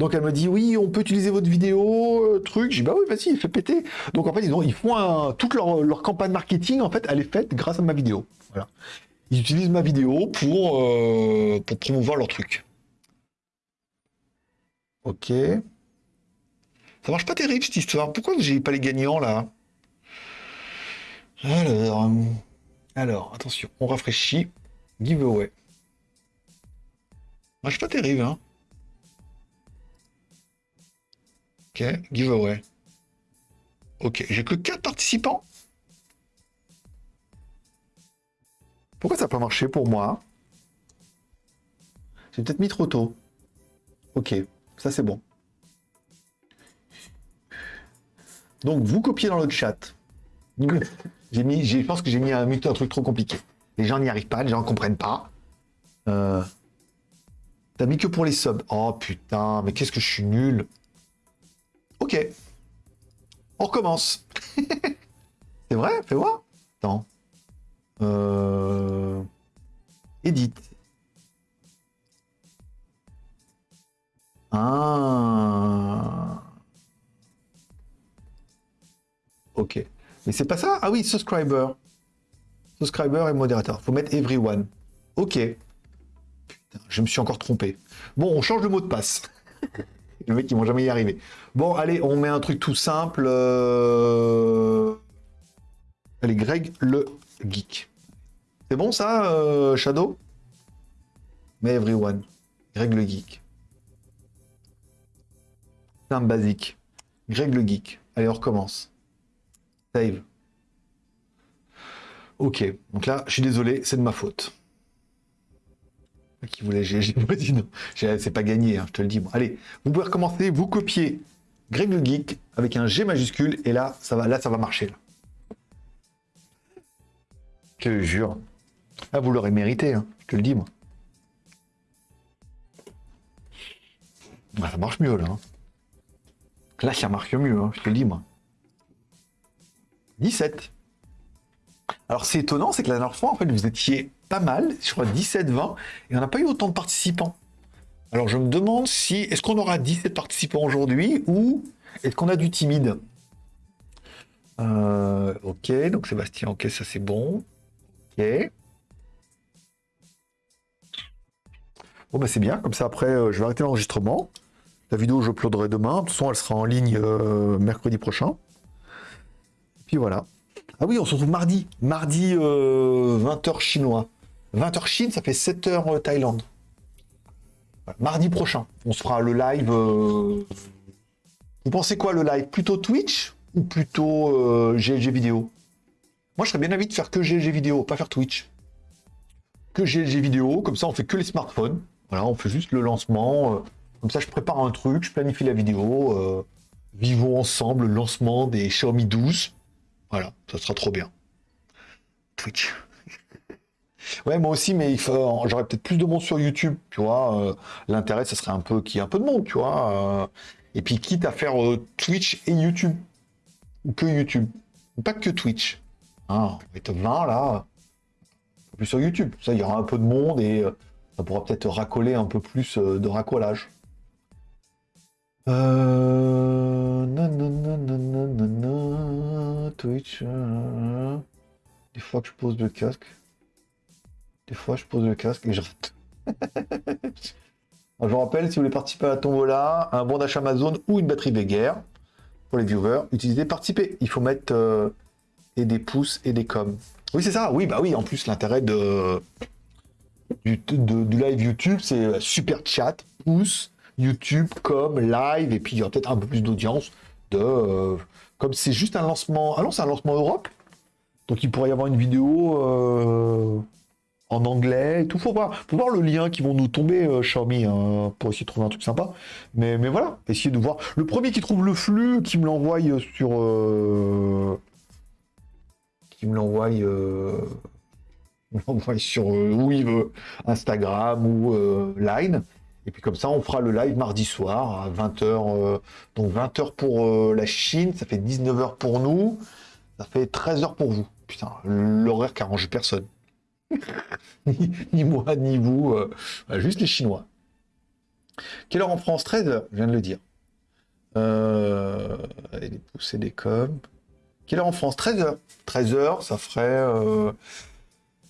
Donc elle me dit oui, on peut utiliser votre vidéo, euh, truc. J'ai bah oui, vas-y, fait péter. Donc en fait, ils, ont, font un, toute leur, campagne marketing, en fait, elle est faite grâce à ma vidéo. Voilà. Ils utilisent ma vidéo pour, euh, pour promouvoir leur truc. Ok. Ça marche pas terrible cette histoire. Pourquoi j'ai pas les gagnants là? Alors, euh, alors, attention, on rafraîchit. Giveaway. Marche pas terrible, hein. Ok, giveaway. Ok, j'ai que 4 participants. Pourquoi ça n'a pas marché pour moi? J'ai peut-être mis trop tôt. Ok, ça c'est bon. Donc vous copiez dans le chat. j'ai mis, je pense que j'ai mis un, un truc trop compliqué. Les gens n'y arrivent pas, les gens ne comprennent pas. Euh, T'as mis que pour les subs. Oh putain, mais qu'est-ce que je suis nul. Ok. On recommence. C'est vrai Fais voir. Attends. Euh... Edit. Ah. Ok. Mais c'est pas ça? Ah oui, subscriber. Subscriber et modérateur. Faut mettre everyone. Ok. Putain, je me suis encore trompé. Bon, on change le mot de passe. Le mec, ils vont jamais y arriver. Bon, allez, on met un truc tout simple. Euh, allez, Greg le geek. C'est bon ça, euh, Shadow? Mais everyone. Greg le geek. Simple basique. Greg le geek. Allez, on recommence. Save. Ok, donc là, je suis désolé, c'est de ma faute qui voulait GG. C'est pas gagné, hein, je te le dis. Bon, allez, vous pouvez recommencer, vous copiez Greg le Geek avec un G majuscule et là, ça va, là, ça va marcher. Là. Je te jure. Ah, vous l'aurez mérité, hein, je te le dis, moi. Ah, ça marche mieux, là. Hein. Là, ça marche mieux, je te le dis, moi. 17. Alors, c'est étonnant, c'est que la dernière fois, en fait, vous étiez pas mal, je crois 17-20, et on n'a pas eu autant de participants. Alors je me demande si, est-ce qu'on aura 17 participants aujourd'hui, ou est-ce qu'on a du timide? Euh, Ok, donc Sébastien, ok, ça c'est bon. Ok. Bon, bah c'est bien, comme ça après, euh, je vais arrêter l'enregistrement. La vidéo, je uploaderai demain. De toute façon, elle sera en ligne euh, mercredi prochain. Puis voilà. Ah oui, on se retrouve mardi. Mardi, 20h chinois. 20h Chine, ça fait 7h Thaïlande. Mardi prochain, on se fera le live. Vous pensez quoi le live? Plutôt Twitch ou plutôt GLG vidéo? Moi, je serais bien avis de faire que GLG vidéo, pas faire Twitch. Que GLG vidéo, comme ça, on fait que les smartphones. Voilà, on fait juste le lancement. Euh, comme ça, je prépare un truc, je planifie la vidéo. Euh, vivons ensemble le lancement des Xiaomi 12. Voilà, ça sera trop bien. Twitch. Ouais, moi aussi, mais j'aurais peut-être plus de monde sur YouTube, tu vois. Euh, l'intérêt, ça serait un peu qu'il y ait un peu de monde, tu vois. et puis, quitte à faire Twitch et YouTube. Ou que YouTube. Pas que Twitch. Hein, on est 20 là. Plus sur YouTube. Ça, il y aura un peu de monde et ça pourra peut-être racoler un peu plus euh, de racolage. Euh... Twitch. Euh, des fois que je pose le casque. Des fois je pose le casque et je rate. je vous rappelle, si vous voulez participer à la tombola, un bon d'achat Amazon ou une batterie guerre pour les viewers, utilisez participer. Il faut mettre euh, et des pouces et des coms. Oui, c'est ça. Oui, bah oui. En plus, l'intérêt de du, live YouTube, c'est super chat, pouce, YouTube, comme live, et puis il y aura peut-être un peu plus d'audience. De, euh, comme c'est juste un lancement. Ah non, c'est un lancement Europe. Donc il pourrait y avoir une vidéo euh, en anglais tout. Faut voir, voir le lien qui vont nous tomber, euh, Xiaomi, hein, pour essayer de trouver un truc sympa. Mais, voilà, essayer de voir. Le premier qui trouve le flux, qui me l'envoie sur. qui me l'envoie sur euh, où il veut, Instagram ou euh, Line. Et puis comme ça, on fera le live mardi soir à 20h. Euh, donc 20h pour la Chine, ça fait 19h pour nous, ça fait 13h pour vous. Putain, l'horaire qui arrange personne. ni, moi, ni vous, juste les Chinois. Quelle heure en France? 13h, je viens de le dire. Euh, pouces et des coms. Quelle heure en France? 13h. 13h, ça ferait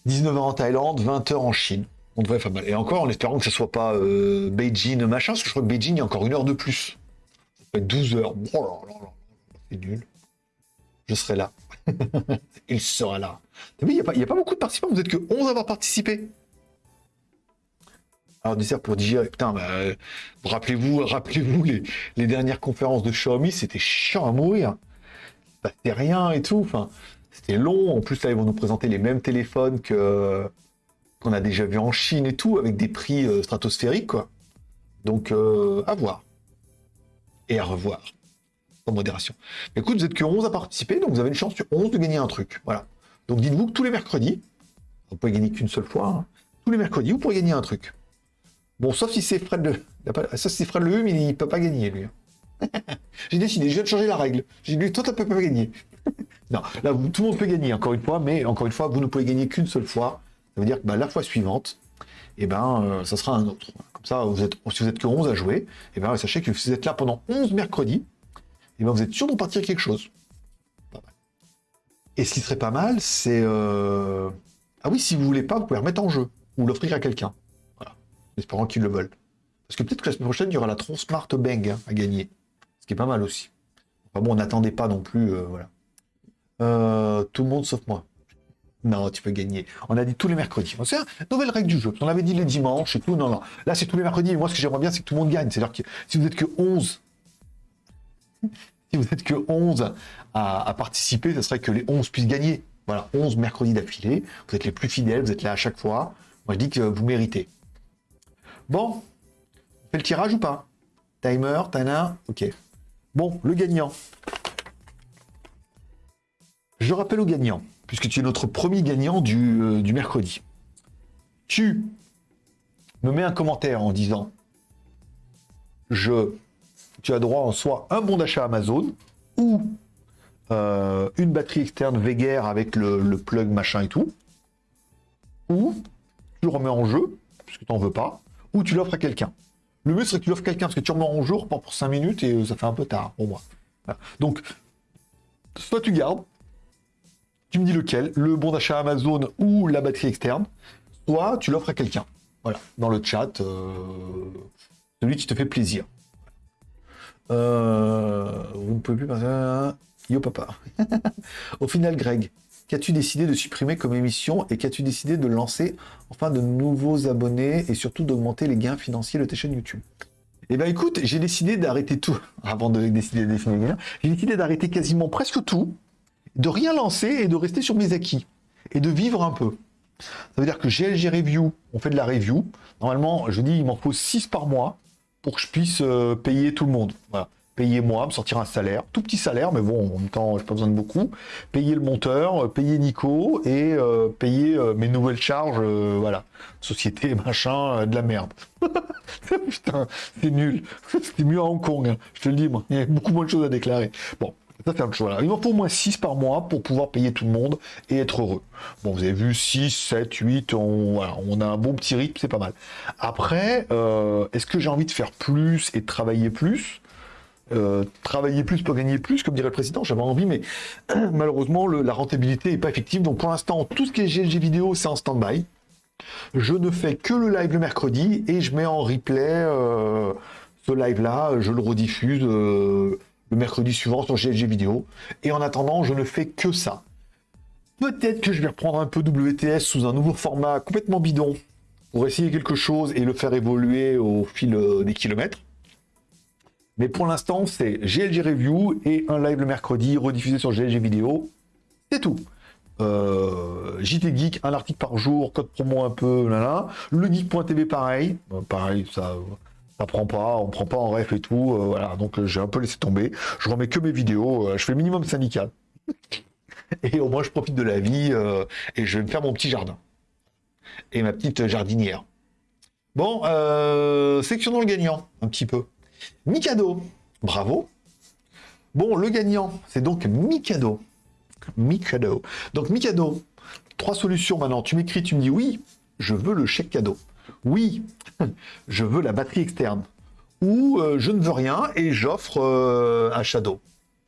19h en Thaïlande, 20h en Chine. On devrait faire mal. Et encore, en espérant que ce soit pas euh, Beijing machin, parce que je crois que Beijing, il y a encore une heure de plus. Ça peut être 12 heures. Oh là là là, c'est nul. Je serai là. il sera là. il n'y a, pas beaucoup de participants. Vous êtes que 11 à avoir participé. Alors, dessert pour digérer. Putain, bah, rappelez-vous rappelez-vous les, dernières conférences de Xiaomi, c'était chiant à mourir. C'était rien et tout. Enfin, c'était long. En plus, là, ils vont nous présenter les mêmes téléphones que qu'on a déjà vu en Chine et tout, avec des prix euh, stratosphériques. Donc, euh, à voir. Et à revoir. En modération. écoute, vous êtes que 11 à participer, donc vous avez une chance sur 11 de gagner un truc. Voilà. Donc, dites-vous que tous les mercredis, vous pouvez gagner qu'une seule fois, hein, tous les mercredis, vous pourrez gagner un truc. Bon, sauf si c'est Fred le... Sauf si c'est Fred le Hum, il peut pas gagner, lui. J'ai décidé, je viens de changer la règle. J'ai dit, toi, tu peux pas gagner. non, là, tout le monde peut gagner, encore une fois, mais encore une fois, vous ne pouvez gagner qu'une seule fois. Ça veut dire que bah, la fois suivante, et eh ben, euh, ça sera un autre. Comme ça, vous êtes, si vous êtes que 11 à jouer, et eh ben, sachez que si vous êtes là pendant 11 mercredis, et eh ben, vous êtes sûr d'en partir quelque chose. Et ce qui serait pas mal, c'est... Euh, ah oui, si vous voulez pas, vous pouvez remettre en jeu, ou l'offrir à quelqu'un. Voilà, en espérant qu'ils le veulent. Parce que peut-être que la semaine prochaine, il y aura la Tron Smart Bang hein, à gagner. Ce qui est pas mal aussi. Enfin bon, on n'attendait pas non plus, euh, voilà. Euh, tout le monde sauf moi. Non, tu peux gagner. On a dit tous les mercredis. C'est une nouvelle règle du jeu. On avait dit les dimanches et tout. Non, non. Là, c'est tous les mercredis. moi, ce que j'aimerais bien, c'est que tout le monde gagne. C'est-à-dire que si vous êtes que 11, si vous êtes que 11 à, participer, ce serait que les 11 puissent gagner. Voilà, 11 mercredis d'affilée. Vous êtes les plus fidèles, vous êtes là à chaque fois. Moi, je dis que vous méritez. Bon, on fait le tirage ou pas? Timer, Tana, ok. Bon, le gagnant. Je rappelle au gagnant, puisque tu es notre premier gagnant du, euh, du mercredi. Tu me mets un commentaire en disant je, tu as droit en soit un bon d'achat Amazon ou euh, une batterie externe Veger avec le, plug machin et tout, ou tu le remets en jeu, puisque tu n'en veux pas, ou tu l'offres à quelqu'un. Le mieux serait que tu l'offres à quelqu'un, parce que tu remets en jeu, pas pour 5 minutes et ça fait un peu tard pour moi. Donc, soit tu gardes, tu me dis lequel, le bon d'achat Amazon ou la batterie externe, soit tu l'offres à quelqu'un. Voilà, dans le chat, euh, celui qui te fait plaisir. Euh, vous ne pouvez plus passer... Yo papa. Au final, Greg, qu'as-tu décidé de supprimer comme émission et qu'as-tu décidé de lancer enfin de nouveaux abonnés et surtout d'augmenter les gains financiers de tes chaînes YouTube? Eh ben écoute, j'ai décidé d'arrêter tout, avant de décider de définir les j'ai décidé d'arrêter quasiment presque tout, de rien lancer et de rester sur mes acquis et de vivre un peu. Ça veut dire que GLG Review, on fait de la review. Normalement, je dis, il m'en faut 6 par mois pour que je puisse euh, payer tout le monde. Payer moi, me sortir un salaire, tout petit salaire, mais bon, en même temps, j'ai pas besoin de beaucoup. Payer le monteur, euh, payer Nico et euh, payer mes nouvelles charges, voilà. Société, machin, de la merde. Putain, c'est nul. C'était mieux à Hong Kong, hein. je te le dis, moi. Il y a beaucoup moins de choses à déclarer. Bon, ça, c'est chose. Il m'en faut au moins 6 par mois pour pouvoir payer tout le monde et être heureux. Bon, vous avez vu, 6, 7, 8, on, on a un bon petit rythme, c'est pas mal. Après, euh, est-ce que j'ai envie de faire plus et de travailler plus? Euh, travailler plus pour gagner plus, comme dirait le président, j'avais envie, mais malheureusement, la rentabilité n'est pas effective. Donc pour l'instant, tout ce qui est GLG vidéo, c'est en stand-by. Je ne fais que le live le mercredi et je mets en replay euh, ce live-là, je le rediffuse le mercredi suivant sur GLG vidéo. Et en attendant, je ne fais que ça. Peut-être que je vais reprendre un peu WTS sous un nouveau format complètement bidon pour essayer quelque chose et le faire évoluer au fil euh, des kilomètres. Mais pour l'instant, c'est GLG Review et un live le mercredi rediffusé sur GLG Vidéo. C'est tout. Euh, JT Geek, un article par jour, code promo un peu, là. Le geek.tv pareil. Pareil, ça ça prend pas, on prend pas en ref et tout, euh, voilà, donc euh, j'ai un peu laissé tomber. Je remets que mes vidéos, euh, je fais minimum syndical. et au moins je profite de la vie et je vais me faire mon petit jardin. Et ma petite jardinière. Bon, section dans le gagnant, un petit peu. Mikado, bravo. Bon, le gagnant, c'est donc Mikado. Mikado. Donc Mikado, trois solutions maintenant. Tu m'écris, tu me dis oui, je veux le chèque cadeau oui, je veux la batterie externe. Ou euh, je ne veux rien et j'offre euh, un Shadow.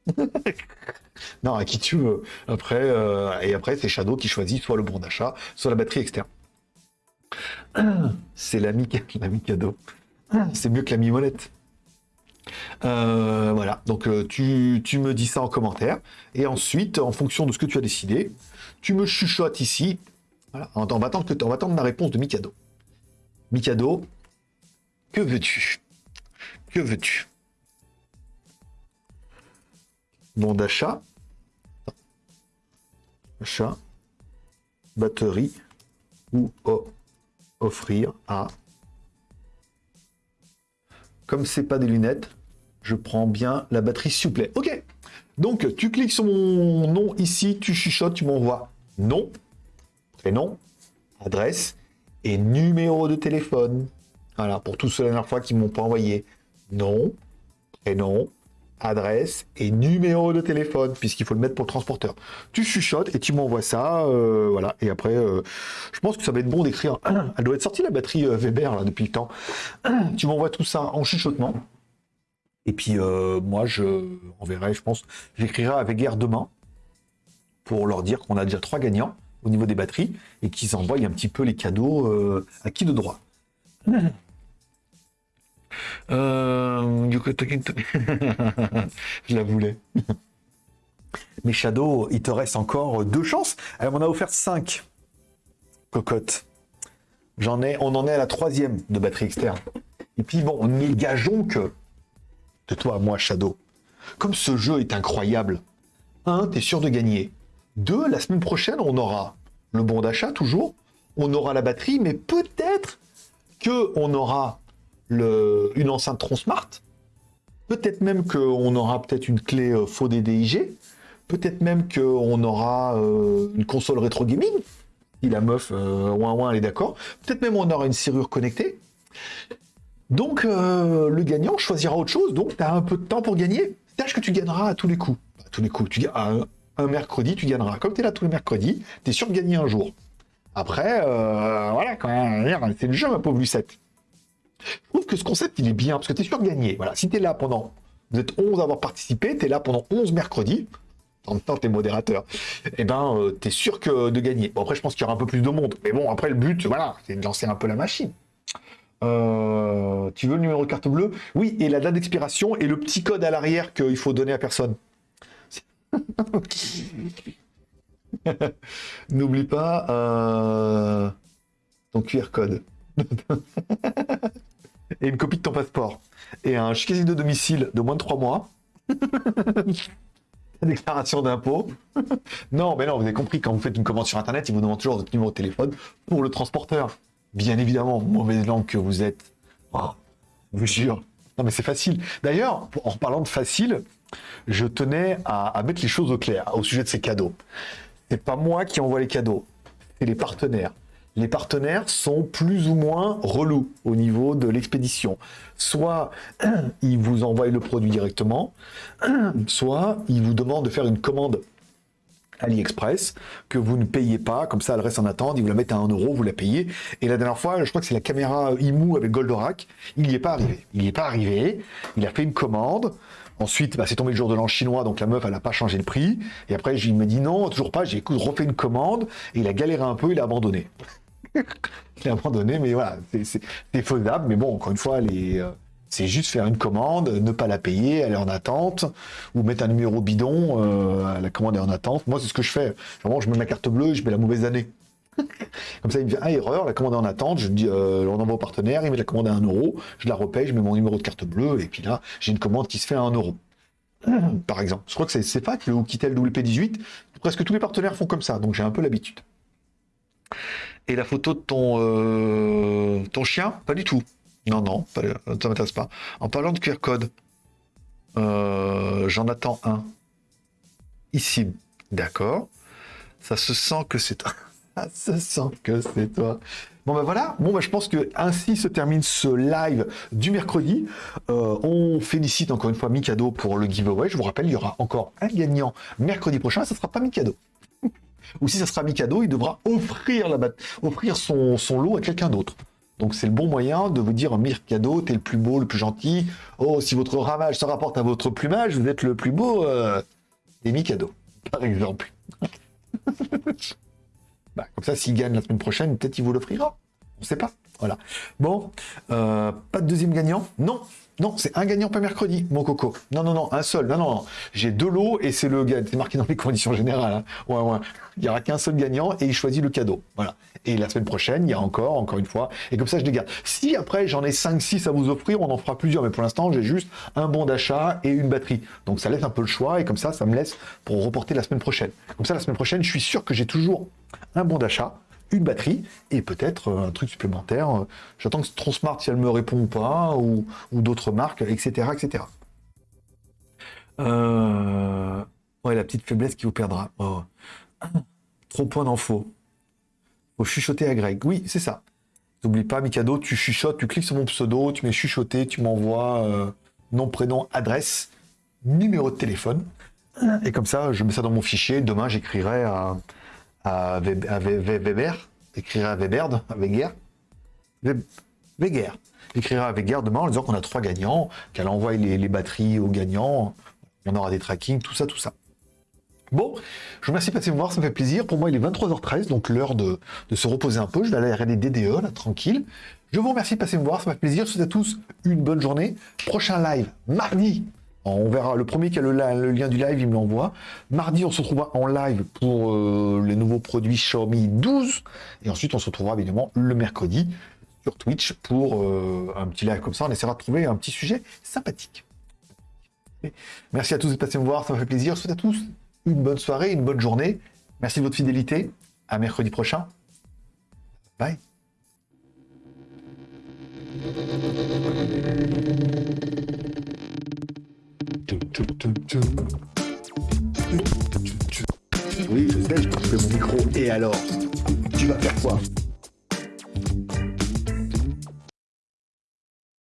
non, à qui tu veux. Après, euh, et après, c'est Shadow qui choisit soit le bon d'achat, soit la batterie externe. C'est l'ami cadeau. C'est mieux que l'ami molette. voilà, donc tu, me dis ça en commentaire. Et ensuite, en fonction de ce que tu as décidé, tu me chuchotes ici. Voilà, on va attendre, attendre ma réponse de Mikado. Mikado, que veux-tu? Que veux-tu? Bon d'achat. Achat. Batterie. Ou offrir à. Comme c'est pas des lunettes, je prends bien la batterie s'il vous plaît. Ok. Donc tu cliques sur mon nom ici, tu chuchotes, tu m'envoies nom, prénom, adresse et numéro de téléphone. Voilà, pour tous ceux la dernière fois qui m'ont pas envoyé nom, prénom, adresse et numéro de téléphone, puisqu'il faut le mettre pour le transporteur. Tu chuchotes et tu m'envoies ça, euh, voilà. Et après, euh, je pense que ça va être bon d'écrire. Elle doit être sortie la batterie euh, Weber là depuis le temps. tu m'envoies tout ça en chuchotement. Et puis moi, je enverrai, je pense, j'écrirai avec guerre demain pour leur dire qu'on a déjà trois gagnants au niveau des batteries et qu'ils envoient un petit peu les cadeaux euh, à qui de droit. Euh, je la voulais. Mais Shadow, il te reste encore deux chances. Alors, on a offert cinq cocottes. J'en ai, on en est à la troisième de batterie externe. Et puis bon, nous gageons que, de toi à moi, Shadow, comme ce jeu est incroyable, un, t'es sûr de gagner. Deux, la semaine prochaine, on aura le bon d'achat toujours, on aura la batterie, mais peut-être que on aura une enceinte Tron Smart, peut-être même qu'on aura peut-être une clé euh, faux DDIG, peut-être même qu'on aura euh, une console rétro gaming, si la meuf euh, ouin ouin elle est d'accord, peut-être même on aura une serrure connectée. Donc le gagnant choisira autre chose, donc tu as un peu de temps pour gagner. Sache que tu gagneras à tous les coups. À tous les coups. Tu, gagnes un mercredi, tu gagneras. Comme tu es là tous les mercredis, tu es sûr de gagner un jour. Après, euh, voilà, quand même, c'est le jeu, ma pauvre Lucette. Je trouve que ce concept, il est bien, parce que tu es sûr de gagner. Voilà, si tu es là pendant, vous êtes 11 à avoir participé, tu es là pendant 11 mercredis, en même temps, tu es modérateur, eh ben, euh, tu es sûr que de gagner. Bon, après, je pense qu'il y aura un peu plus de monde. Mais bon, après, le but, voilà, c'est de lancer un peu la machine. Euh, tu veux le numéro de carte bleue? Oui, et la date d'expiration et le petit code à l'arrière qu'il faut donner à personne. N'oublie pas euh, ton QR code. et une copie de ton passeport. Et un casier de domicile de moins de 3 mois. déclaration d'impôt. non, mais non, vous avez compris, quand vous faites une commande sur Internet, il vous demande toujours votre numéro de téléphone pour le transporteur. Bien évidemment, mauvaise langue que vous êtes. Oh, je vous jure. Non, mais c'est facile. D'ailleurs, en parlant de facile, je tenais à, mettre les choses au clair au sujet de ces cadeaux. C'est pas moi qui envoie les cadeaux, c'est les partenaires les partenaires sont plus ou moins relous au niveau de l'expédition. Soit ils vous envoient le produit directement, soit ils vous demandent de faire une commande AliExpress que vous ne payez pas, comme ça elle reste en attente, ils vous la mettent à 1 euro, vous la payez. Et la dernière fois, je crois que c'est la caméra IMU avec Goldorak, il n'y est pas arrivé. Il n'y est pas arrivé, il a fait une commande, Ensuite, bah, c'est tombé le jour de l'an chinois, donc la meuf, elle n'a pas changé le prix. Et après, il me dit non, toujours pas. J'ai refait une commande et il a galéré un peu, il a abandonné. il a abandonné, mais voilà, c'est faisable. Mais bon, encore une fois, euh, c'est juste faire une commande, ne pas la payer, aller en attente, ou mettre un numéro bidon, euh, la commande est en attente. Moi, c'est ce que je fais. Je mets ma carte bleue, je mets la mauvaise année. Comme ça, il me dit, ah, erreur, la commande est en attente, je dis, euh, on envoie au partenaire, il met la commande à 1 euro, je la repaye, je mets mon numéro de carte bleue, et puis là, j'ai une commande qui se fait à 1 euro. Par exemple. Je crois que c'est pas que le Oukitel WP18, presque tous les partenaires font comme ça, donc j'ai un peu l'habitude. Et la photo de ton, euh, chien? Pas du tout. Non, non, ça ne m'intéresse pas. En parlant de QR code, euh, j'en attends un. Ici. D'accord. Ça se sent que c'est toi. Ça se sent que c'est toi. Bon ben voilà, bon ben je pense que ainsi se termine ce live du mercredi. Euh, on félicite encore une fois Mikado pour le giveaway. Je vous rappelle, il y aura encore un gagnant mercredi prochain. Ça ne sera pas Mikado ou si ça sera Mikado, il devra offrir, la offrir son, lot à quelqu'un d'autre. Donc c'est le bon moyen de vous dire Mikado, t'es le plus beau, le plus gentil. Oh, si votre ramage se rapporte à votre plumage, vous êtes le plus beau euh, des Mikado, par exemple. Bah, comme ça, s'il gagne la semaine prochaine, peut-être il vous l'offrira. On ne sait pas. Voilà. Bon, euh, pas de deuxième gagnant? Non, non, c'est un gagnant pas mercredi, mon coco. Non, non, non, un seul. Non, non, non. J'ai deux lots et c'est le c'est marqué dans les conditions générales. Hein. Ouais, ouais. Il n'y aura qu'un seul gagnant et il choisit le cadeau. Voilà. Et la semaine prochaine, il y a encore, encore une fois. Et comme ça, je garde. Si après, j'en ai 5-6 à vous offrir, on en fera plusieurs. Mais pour l'instant, j'ai juste un bon d'achat et une batterie. Donc ça laisse un peu le choix et comme ça, ça me laisse pour reporter la semaine prochaine. Comme ça, la semaine prochaine, je suis sûr que j'ai toujours un bon d'achat une batterie et peut-être euh, un truc supplémentaire. Euh, j'attends que Tronsmart, si elle me répond ou pas, ou, d'autres marques, etc. etc. Euh, ouais, la petite faiblesse qui vous perdra. Oh. Trop point d'infos. Faut chuchoter à Greg. Oui, c'est ça. N'oublie pas, Mikado, tu chuchotes, tu cliques sur mon pseudo, tu mets chuchoter, tu m'envoies nom, prénom, adresse, numéro de téléphone. Et comme ça, je mets ça dans mon fichier. Demain, j'écrirai à, à, Weber, écrira à Weber, à Weger, Weger, écrira à Weger demain en disant qu'on a trois gagnants, qu'elle envoie les, batteries aux gagnants, on aura des tracking, tout ça, tout ça. Bon, je vous remercie de passer me voir, ça me fait plaisir. Pour moi, il est 23h13, donc l'heure de, se reposer un peu. Je vais aller regarder DDE, là, tranquille. Je vous remercie de passer me voir, ça me fait plaisir. Je vous souhaite à tous une bonne journée. Prochain live, mardi, on verra, le premier qui a le, lien du live, il me l'envoie. Mardi, on se retrouvera en live pour euh, les nouveaux produits Xiaomi 12. Et ensuite, on se retrouvera évidemment le mercredi sur Twitch pour euh, un petit live comme ça. On essaiera de trouver un petit sujet sympathique. Merci à tous de passer me voir, ça me fait plaisir. Je souhaite à tous une bonne soirée, une bonne journée. Merci de votre fidélité. À mercredi prochain. Bye. Oui, je sais, je coupe mon micro. Et alors? Tu vas faire quoi?